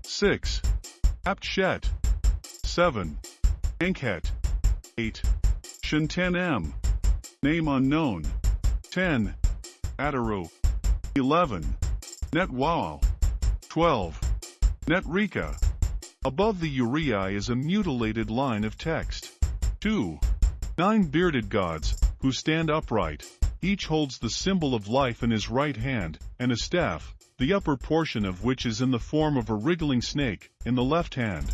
6. Aptshet. 7. Ankhet. 8. Shinten M. Name unknown. 10. Ataru. 11. Netwao. 12. Netrika. Above the uraei is a mutilated line of text. 2. Nine bearded gods, who stand upright. Each holds the symbol of life in his right hand, and a staff, the upper portion of which is in the form of a wriggling snake, in the left hand.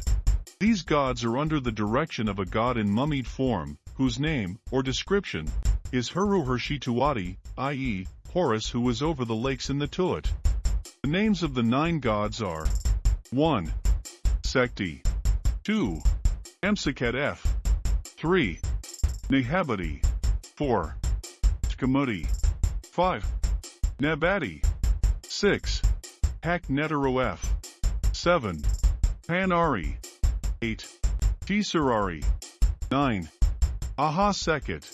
These gods are under the direction of a god in mummied form, whose name, or description, is Huru Hershituati, i.e., Horus who was over the lakes in the Tuat. The names of the nine gods are 1. Sekti 2. Emseket F 3. Nehabadi 4. Tkamuti 5. Nabati 6. Hak F. 7. Panari. 8. Tisarari. 9. Aha Sekit.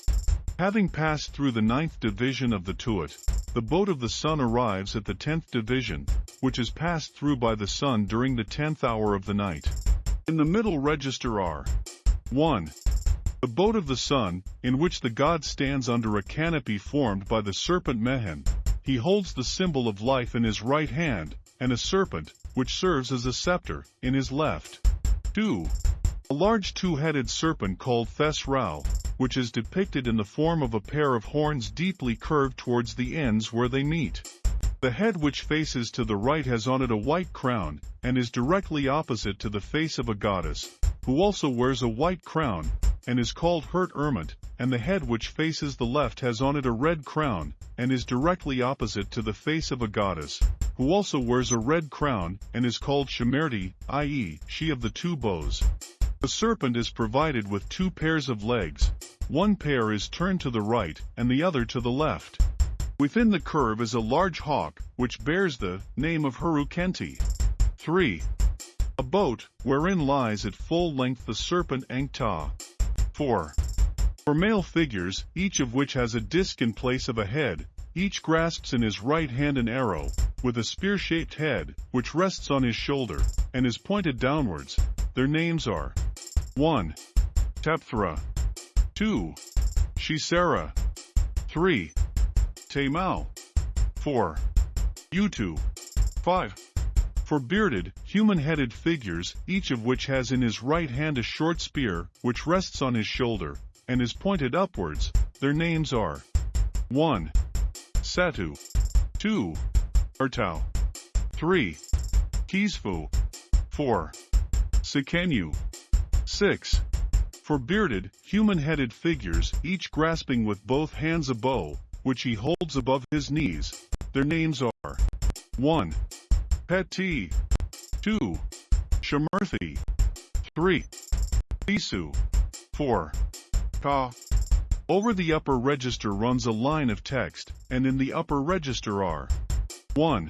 Having passed through the ninth division of the Tuat, the boat of the sun arrives at the tenth division, which is passed through by the sun during the tenth hour of the night. In the middle register are 1. The boat of the sun, in which the god stands under a canopy formed by the serpent Mehen, he holds the symbol of life in his right hand, and a serpent, which serves as a scepter, in his left. 2. A large two-headed serpent called Thesrau, which is depicted in the form of a pair of horns deeply curved towards the ends where they meet. The head which faces to the right has on it a white crown, and is directly opposite to the face of a goddess, who also wears a white crown, and is called Hurt Ermit, and the head which faces the left has on it a red crown, and is directly opposite to the face of a goddess, who also wears a red crown, and is called Shemerti, i.e., she of the two bows. The serpent is provided with two pairs of legs, one pair is turned to the right, and the other to the left. Within the curve is a large hawk, which bears the name of Herukenti. 3. A boat, wherein lies at full length the serpent Ankta. 4. For male figures, each of which has a disc in place of a head, each grasps in his right hand an arrow, with a spear-shaped head, which rests on his shoulder, and is pointed downwards. Their names are 1. Tepthra 2. Shisera 3. Temau 4. Utu 5. For bearded, human-headed figures, each of which has in his right hand a short spear, which rests on his shoulder, and is pointed upwards, their names are 1. Satu 2. Ertau 3. Kisfu 4. Sikenu. 6. For bearded, human-headed figures, each grasping with both hands a bow, which he holds above his knees, their names are 1. Peti 2. Shamirthi 3. Isu 4. Ka. Over the upper register runs a line of text, and in the upper register are 1.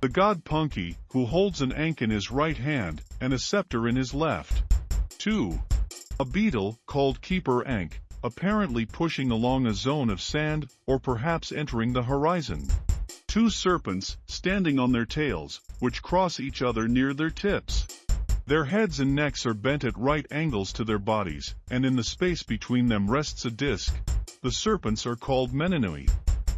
The god Punki, who holds an ankh in his right hand, and a scepter in his left. 2. A beetle, called Keeper Ankh, apparently pushing along a zone of sand, or perhaps entering the horizon. Two serpents, standing on their tails, which cross each other near their tips. Their heads and necks are bent at right angles to their bodies, and in the space between them rests a disc. The serpents are called Menenui.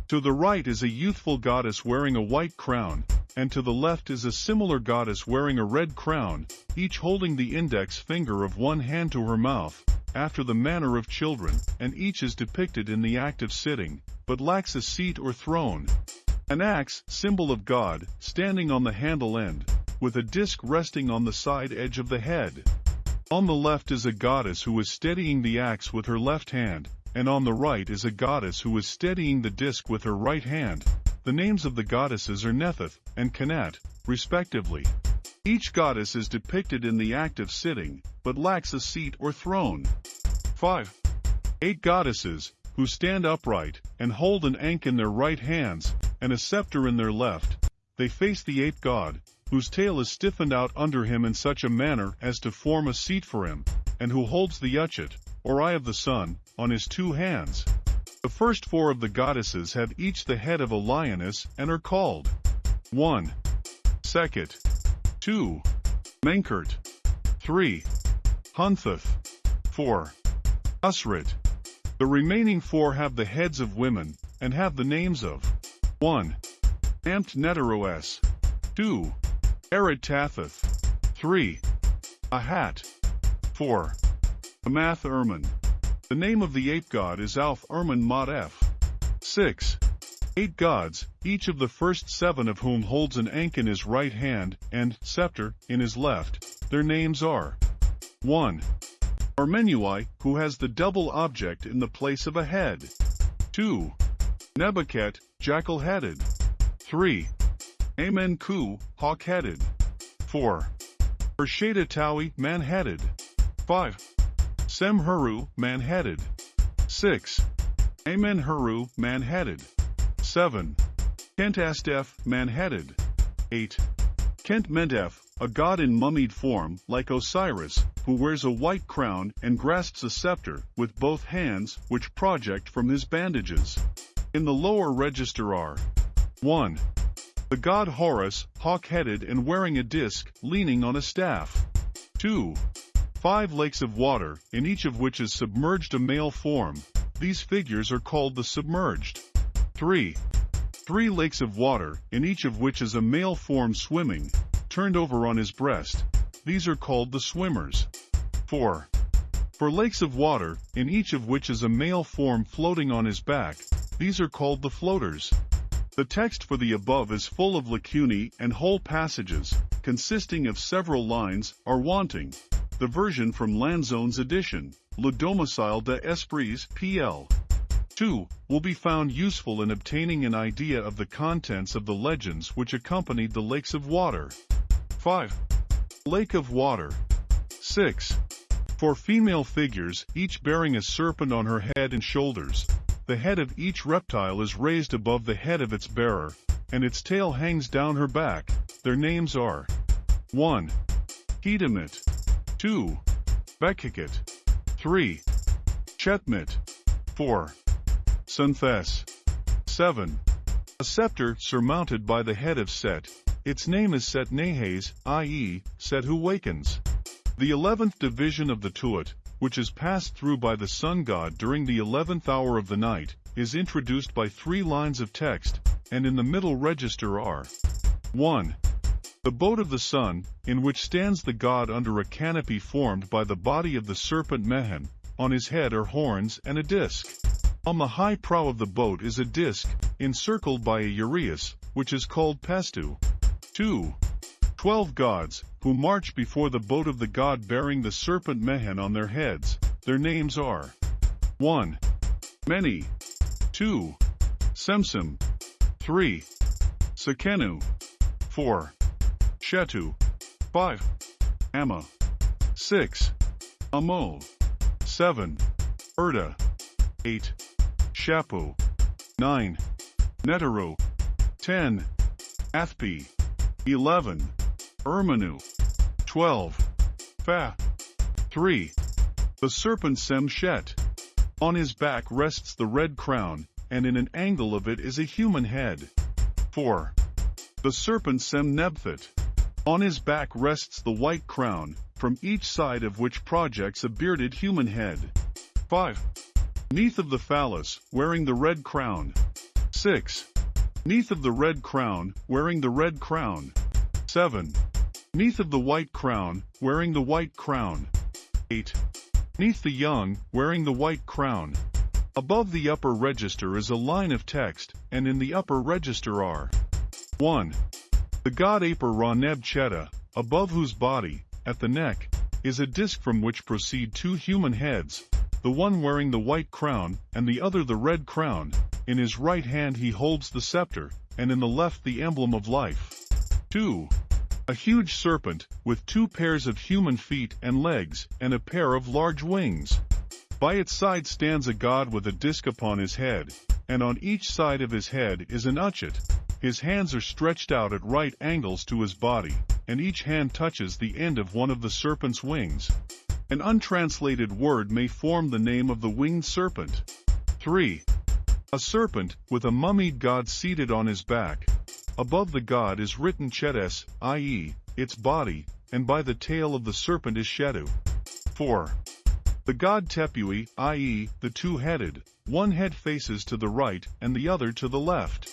To the right is a youthful goddess wearing a white crown, and to the left is a similar goddess wearing a red crown, each holding the index finger of one hand to her mouth, after the manner of children, and each is depicted in the act of sitting, but lacks a seat or throne. An axe, symbol of God, standing on the handle end, with a disc resting on the side edge of the head. On the left is a goddess who is steadying the axe with her left hand, and on the right is a goddess who is steadying the disc with her right hand. The names of the goddesses are Netheth and Kanat, respectively. Each goddess is depicted in the act of sitting, but lacks a seat or throne. 5. Eight goddesses, who stand upright, and hold an ankh in their right hands, and a scepter in their left. They face the ape god, whose tail is stiffened out under him in such a manner as to form a seat for him, and who holds the Uchit, or eye of the sun, on his two hands. The first four of the goddesses have each the head of a lioness and are called 1. Sekhet 2. Menkert. 3. Huntheth. 4. Usrit. The remaining four have the heads of women, and have the names of 1. Amt Neteroes. 2. Erid 3. Ahat. 4. Amath Erman. The name of the ape god is Alf Erman Mot F. 6. Eight gods, each of the first seven of whom holds an ankh in his right hand and scepter in his left. Their names are 1. Armenui, who has the double object in the place of a head. 2. Nebuchadnezzar, jackal-headed. 3. Amenku, hawk-headed. 4. Urshadatawi, man-headed. 5. Semhuru, man-headed. 6. Amenhuru, man-headed. 7. Kentastef, man-headed. 8. Kent Mentef, a god in mummied form, like Osiris, who wears a white crown and grasps a scepter with both hands which project from his bandages. In the lower register are 1. The god Horus, hawk-headed and wearing a disc, leaning on a staff. 2. Five lakes of water, in each of which is submerged a male form. These figures are called the submerged. 3. Three lakes of water, in each of which is a male form swimming, turned over on his breast. These are called the swimmers. 4. For lakes of water, in each of which is a male form floating on his back, these are called the floaters. The text for the above is full of lacunae and whole passages, consisting of several lines, are wanting. The version from Lanzone's edition, Le Domicile des Esprits, P.L. 2. Will be found useful in obtaining an idea of the contents of the legends which accompanied the lakes of water. 5. Lake of Water. 6. For female figures, each bearing a serpent on her head and shoulders, the head of each reptile is raised above the head of its bearer, and its tail hangs down her back. Their names are 1. Hedemit 2. Bekikit 3. Chetmit 4. Sunthes. 7. A scepter surmounted by the head of Set. Its name is Set Nehes, i.e., Set who wakens. The eleventh division of the Tuat, which is passed through by the sun god during the eleventh hour of the night, is introduced by three lines of text, and in the middle register are 1. The boat of the sun, in which stands the god under a canopy formed by the body of the serpent Mehen, on his head are horns and a disc. On the high prow of the boat is a disc, encircled by a uraeus, which is called pestu. 2. Twelve gods, who march before the boat of the god bearing the serpent Mehen on their heads. Their names are 1. Many 2. Semsim 3. Sekenu 4. Shetu 5. Amma 6. Amo 7. Erda 8. Shapu 9. Netero 10. Athpi 11. Ermanu. 12. Fa. 3. The serpent Semshet. On his back rests the red crown, and in an angle of it is a human head. 4. The serpent Semnebthit. On his back rests the white crown, from each side of which projects a bearded human head. 5. Neath of the phallus, wearing the red crown. 6. Neath of the red crown, wearing the red crown. 7. Neath of the white crown, wearing the white crown. 8. Neath the young, wearing the white crown. Above the upper register is a line of text, and in the upper register are 1. The god Aper Ra Neb Cheta, above whose body, at the neck, is a disc from which proceed two human heads, the one wearing the white crown, and the other the red crown. In his right hand he holds the scepter, and in the left the emblem of life. 2. A huge serpent, with two pairs of human feet and legs, and a pair of large wings. By its side stands a god with a disc upon his head, and on each side of his head is an uchet. His hands are stretched out at right angles to his body, and each hand touches the end of one of the serpent's wings. An untranslated word may form the name of the winged serpent. 3. A serpent, with a mummied god seated on his back, Above the god is written Chetes, i.e., its body, and by the tail of the serpent is Shetu. 4. The god Tepui, i.e., the two-headed, one head faces to the right and the other to the left.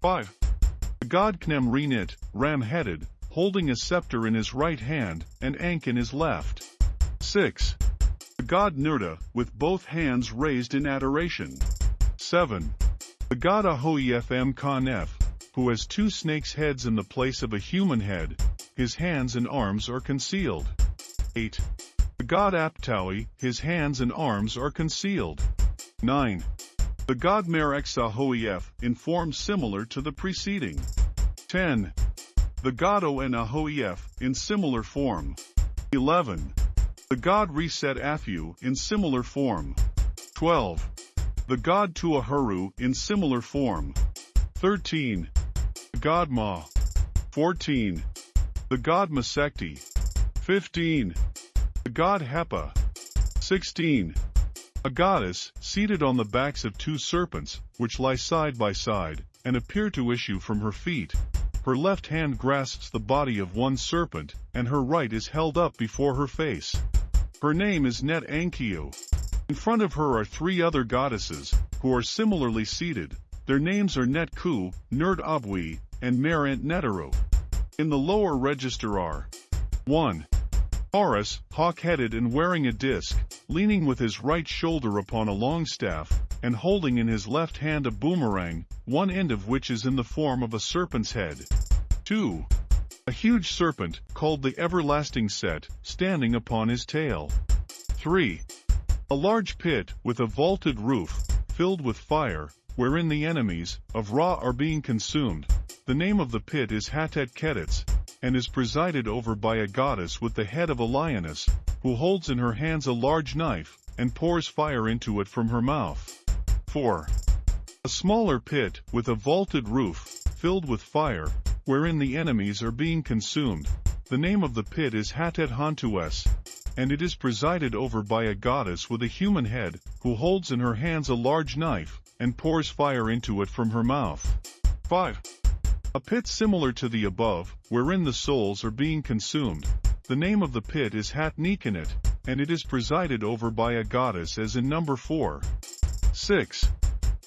5. The god Knem Renit, ram-headed, holding a scepter in his right hand and Ankh in his left. 6. The god Nurta, with both hands raised in adoration. 7. The god Ahoefm Kanef, who has two snakes' heads in the place of a human head, his hands and arms are concealed. 8. The god Aptaui, his hands and arms are concealed. 9. The god Mereksahoef, in form similar to the preceding. 10. The god Oenahoef, in similar form. 11. The god Reset Afu, in similar form. 12. The god Tuahuru, in similar form. 13. God Ma. 14. The god Masekti. 15. The god Hepa. 16. A goddess, seated on the backs of two serpents, which lie side by side, and appear to issue from her feet. Her left hand grasps the body of one serpent, and her right is held up before her face. Her name is Net Ankio. In front of her are three other goddesses, who are similarly seated. Their names are Netku, Nerd Abwi, and Merant Netero. In the lower register are 1. Horus, hawk-headed and wearing a disc, leaning with his right shoulder upon a long staff, and holding in his left hand a boomerang, one end of which is in the form of a serpent's head. 2. A huge serpent, called the Everlasting Set, standing upon his tail. 3. A large pit, with a vaulted roof, filled with fire, wherein the enemies of Ra are being consumed. The name of the pit is Hatet Ketets, and is presided over by a goddess with the head of a lioness, who holds in her hands a large knife, and pours fire into it from her mouth. 4. A smaller pit, with a vaulted roof, filled with fire, wherein the enemies are being consumed. The name of the pit is Hatet Hantues, and it is presided over by a goddess with a human head, who holds in her hands a large knife, and pours fire into it from her mouth. 5. A pit similar to the above, wherein the souls are being consumed. The name of the pit is Hat Nikanet, and it is presided over by a goddess as in number 4. 6.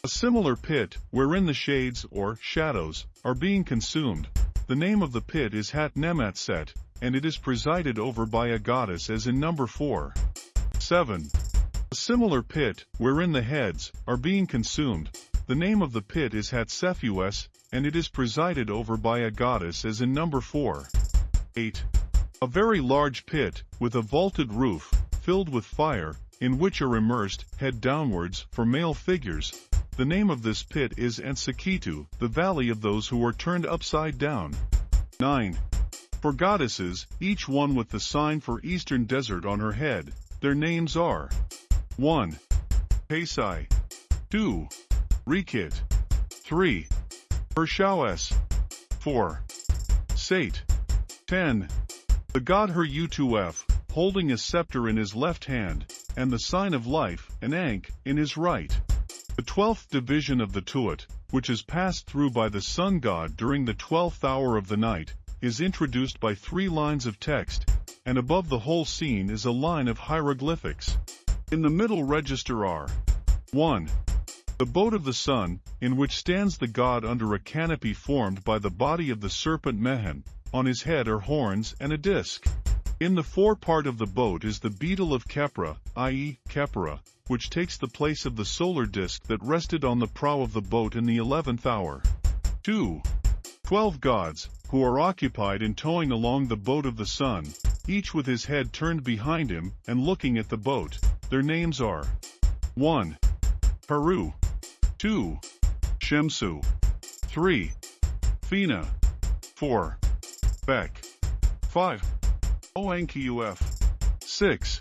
A similar pit, wherein the shades, or shadows, are being consumed. The name of the pit is Hat Nematset, and it is presided over by a goddess as in number 4. 7. A similar pit, wherein the heads, are being consumed. The name of the pit is Hatsefues, and it is presided over by a goddess as in number 4. 8. A very large pit, with a vaulted roof, filled with fire, in which are immersed, head downwards, for male figures. The name of this pit is Ansekitu, the valley of those who are turned upside down. 9. For goddesses, each one with the sign for eastern desert on her head, their names are 1. Pesai 2. Rekit 3. Hershaues 4. Sate 10. The god Her-U2F, holding a scepter in his left hand, and the sign of life, an Ankh, in his right. The twelfth division of the Tuat, which is passed through by the sun god during the twelfth hour of the night, is introduced by three lines of text, and above the whole scene is a line of hieroglyphics. In the middle register are 1. The boat of the sun, in which stands the god under a canopy formed by the body of the serpent Mehen, on his head are horns and a disc. In the forepart of the boat is the beetle of Khepra, i.e., Khepera, which takes the place of the solar disk that rested on the prow of the boat in the eleventh hour. 2. Twelve gods, who are occupied in towing along the boat of the sun, each with his head turned behind him and looking at the boat. Their names are 1. Heru 2. Shemsu 3. Fina 4. Bek 5. ONQF 6.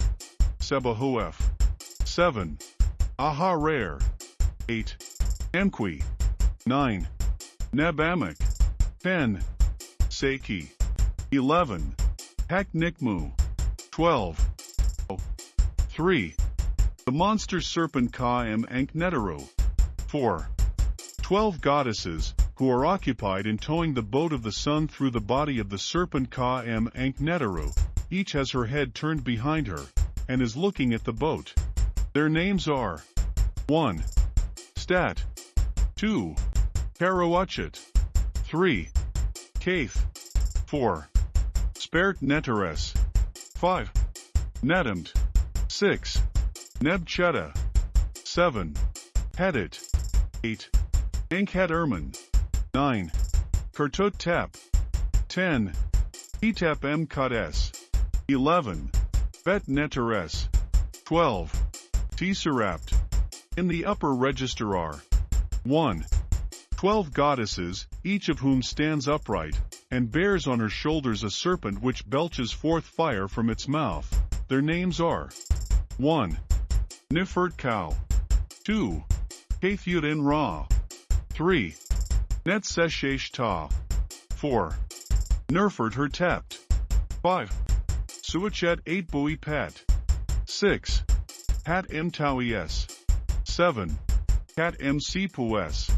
Sebahuef 7. Aha 8. Emqui 9. Nebamek 10. Seiki 11. Haknikmu 12. 3. The monster serpent Ka M Ankneteru 4. 12 goddesses, who are occupied in towing the boat of the sun through the body of the serpent Ka M each has her head turned behind her, and is looking at the boat. Their names are 1. Stat 2. Karawachet 3. Kaith 4. Spert Neteres 5. Netamt 6. Nebcheta 7. Hedit 8. Ankhet Erman 9. Kurtut Tap 10. Etap M Kades 11. Bet Neteres 12. Tesserapt In the upper register are 1. Twelve goddesses, each of whom stands upright, and bears on her shoulders a serpent which belches forth fire from its mouth. Their names are 1. Nifert Cow 2. Kathut Ra 3. Netseshesh Ta. 4. Nerfert her tept. 5. Suachet 8 Bui Pet. 6. Hat M Tawies. 7. Cat M Pues.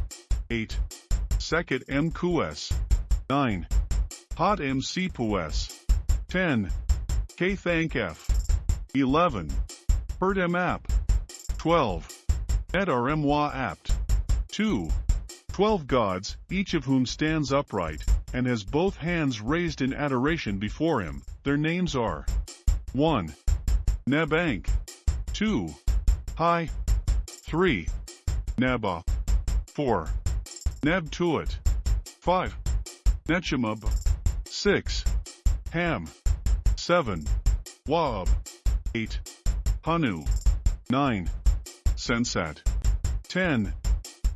8. Seket M Kues. 9. Hot M Pues. 10. K F. 11. Herd M App. 12. Ed R M Wa Apt. 2. Twelve gods, each of whom stands upright, and has both hands raised in adoration before him. Their names are 1. Nebank 2. Hai 3. Neba 4. Nebtuat 5. Nechemub 6. Ham 7. Waab 8. Hanu 9. Sensat 10.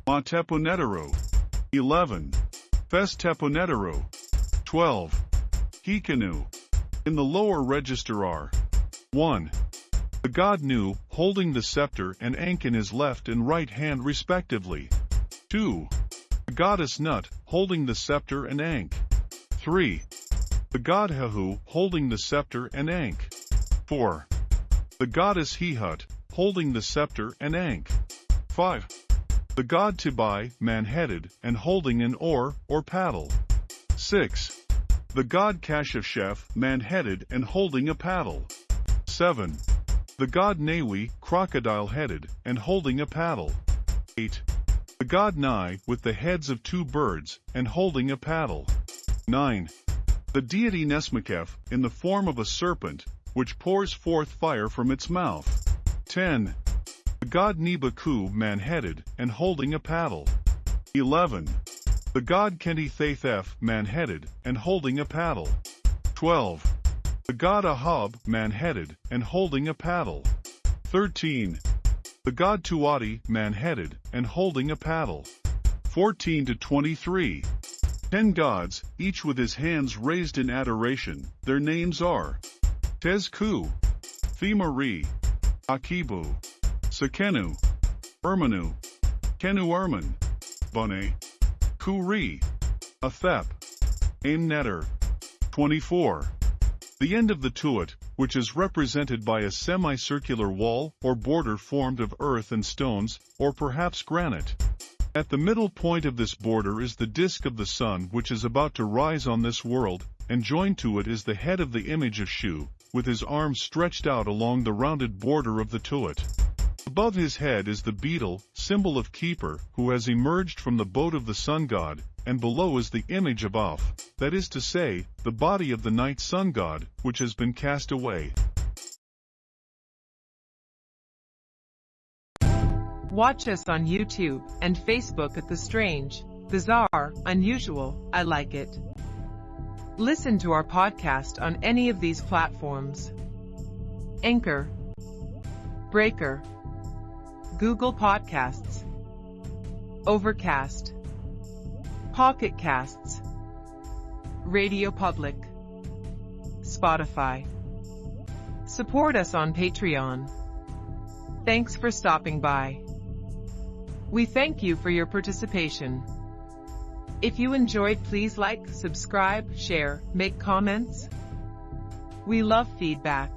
Monteponetaro. 11. Festeponetaro. 12. Hikanu. In the lower register are 1. The god Nu, holding the scepter and Ankh in his left and right hand respectively. 2. The goddess Nut, holding the scepter and Ankh. 3. The god Hehu, holding the scepter and Ankh. 4. The goddess Hehut, holding the scepter and Ankh. 5. The god Tibai, man-headed, and holding an oar, or paddle. 6. The god Kashafshef, man-headed and holding a paddle. 7. The god Nawi, crocodile-headed, and holding a paddle. 8. The god Nai, with the heads of two birds, and holding a paddle. 9. The deity Nesmakef, in the form of a serpent, which pours forth fire from its mouth. 10 the god Nebaku man-headed and holding a paddle. 11. The god Kenti Thathef man-headed and holding a paddle. 12. The god Ahab, man-headed, and holding a paddle. 13. The god Tuati, man-headed, and holding a paddle. 14 to 23. Ten gods, each with his hands raised in adoration. Their names are Tezku, Themari, Akibu, Sekenu, Ermanu, Kenu Erman, Bane, Kuri, Athep, Aimneter. 24. The end of the tuat, which is represented by a semicircular wall or border formed of earth and stones, or perhaps granite. At the middle point of this border is the disk of the sun which is about to rise on this world, and joined to it is the head of the image of Shu, with his arms stretched out along the rounded border of the tuat. Above his head is the beetle, symbol of Khepera, who has emerged from the boat of the sun god, and below is the image of Auf, that is to say, the body of the night sun god, which has been cast away. Watch us on YouTube and Facebook at The Strange, Bizarre, Unusual, I Like It. Listen to our podcast on any of these platforms. Anchor, Breaker, Google Podcasts, Overcast, Pocket Casts, Radio Public, Spotify. Support us on Patreon. Thanks for stopping by. We thank you for your participation. If you enjoyed, please like, subscribe, share, make comments. We love feedback.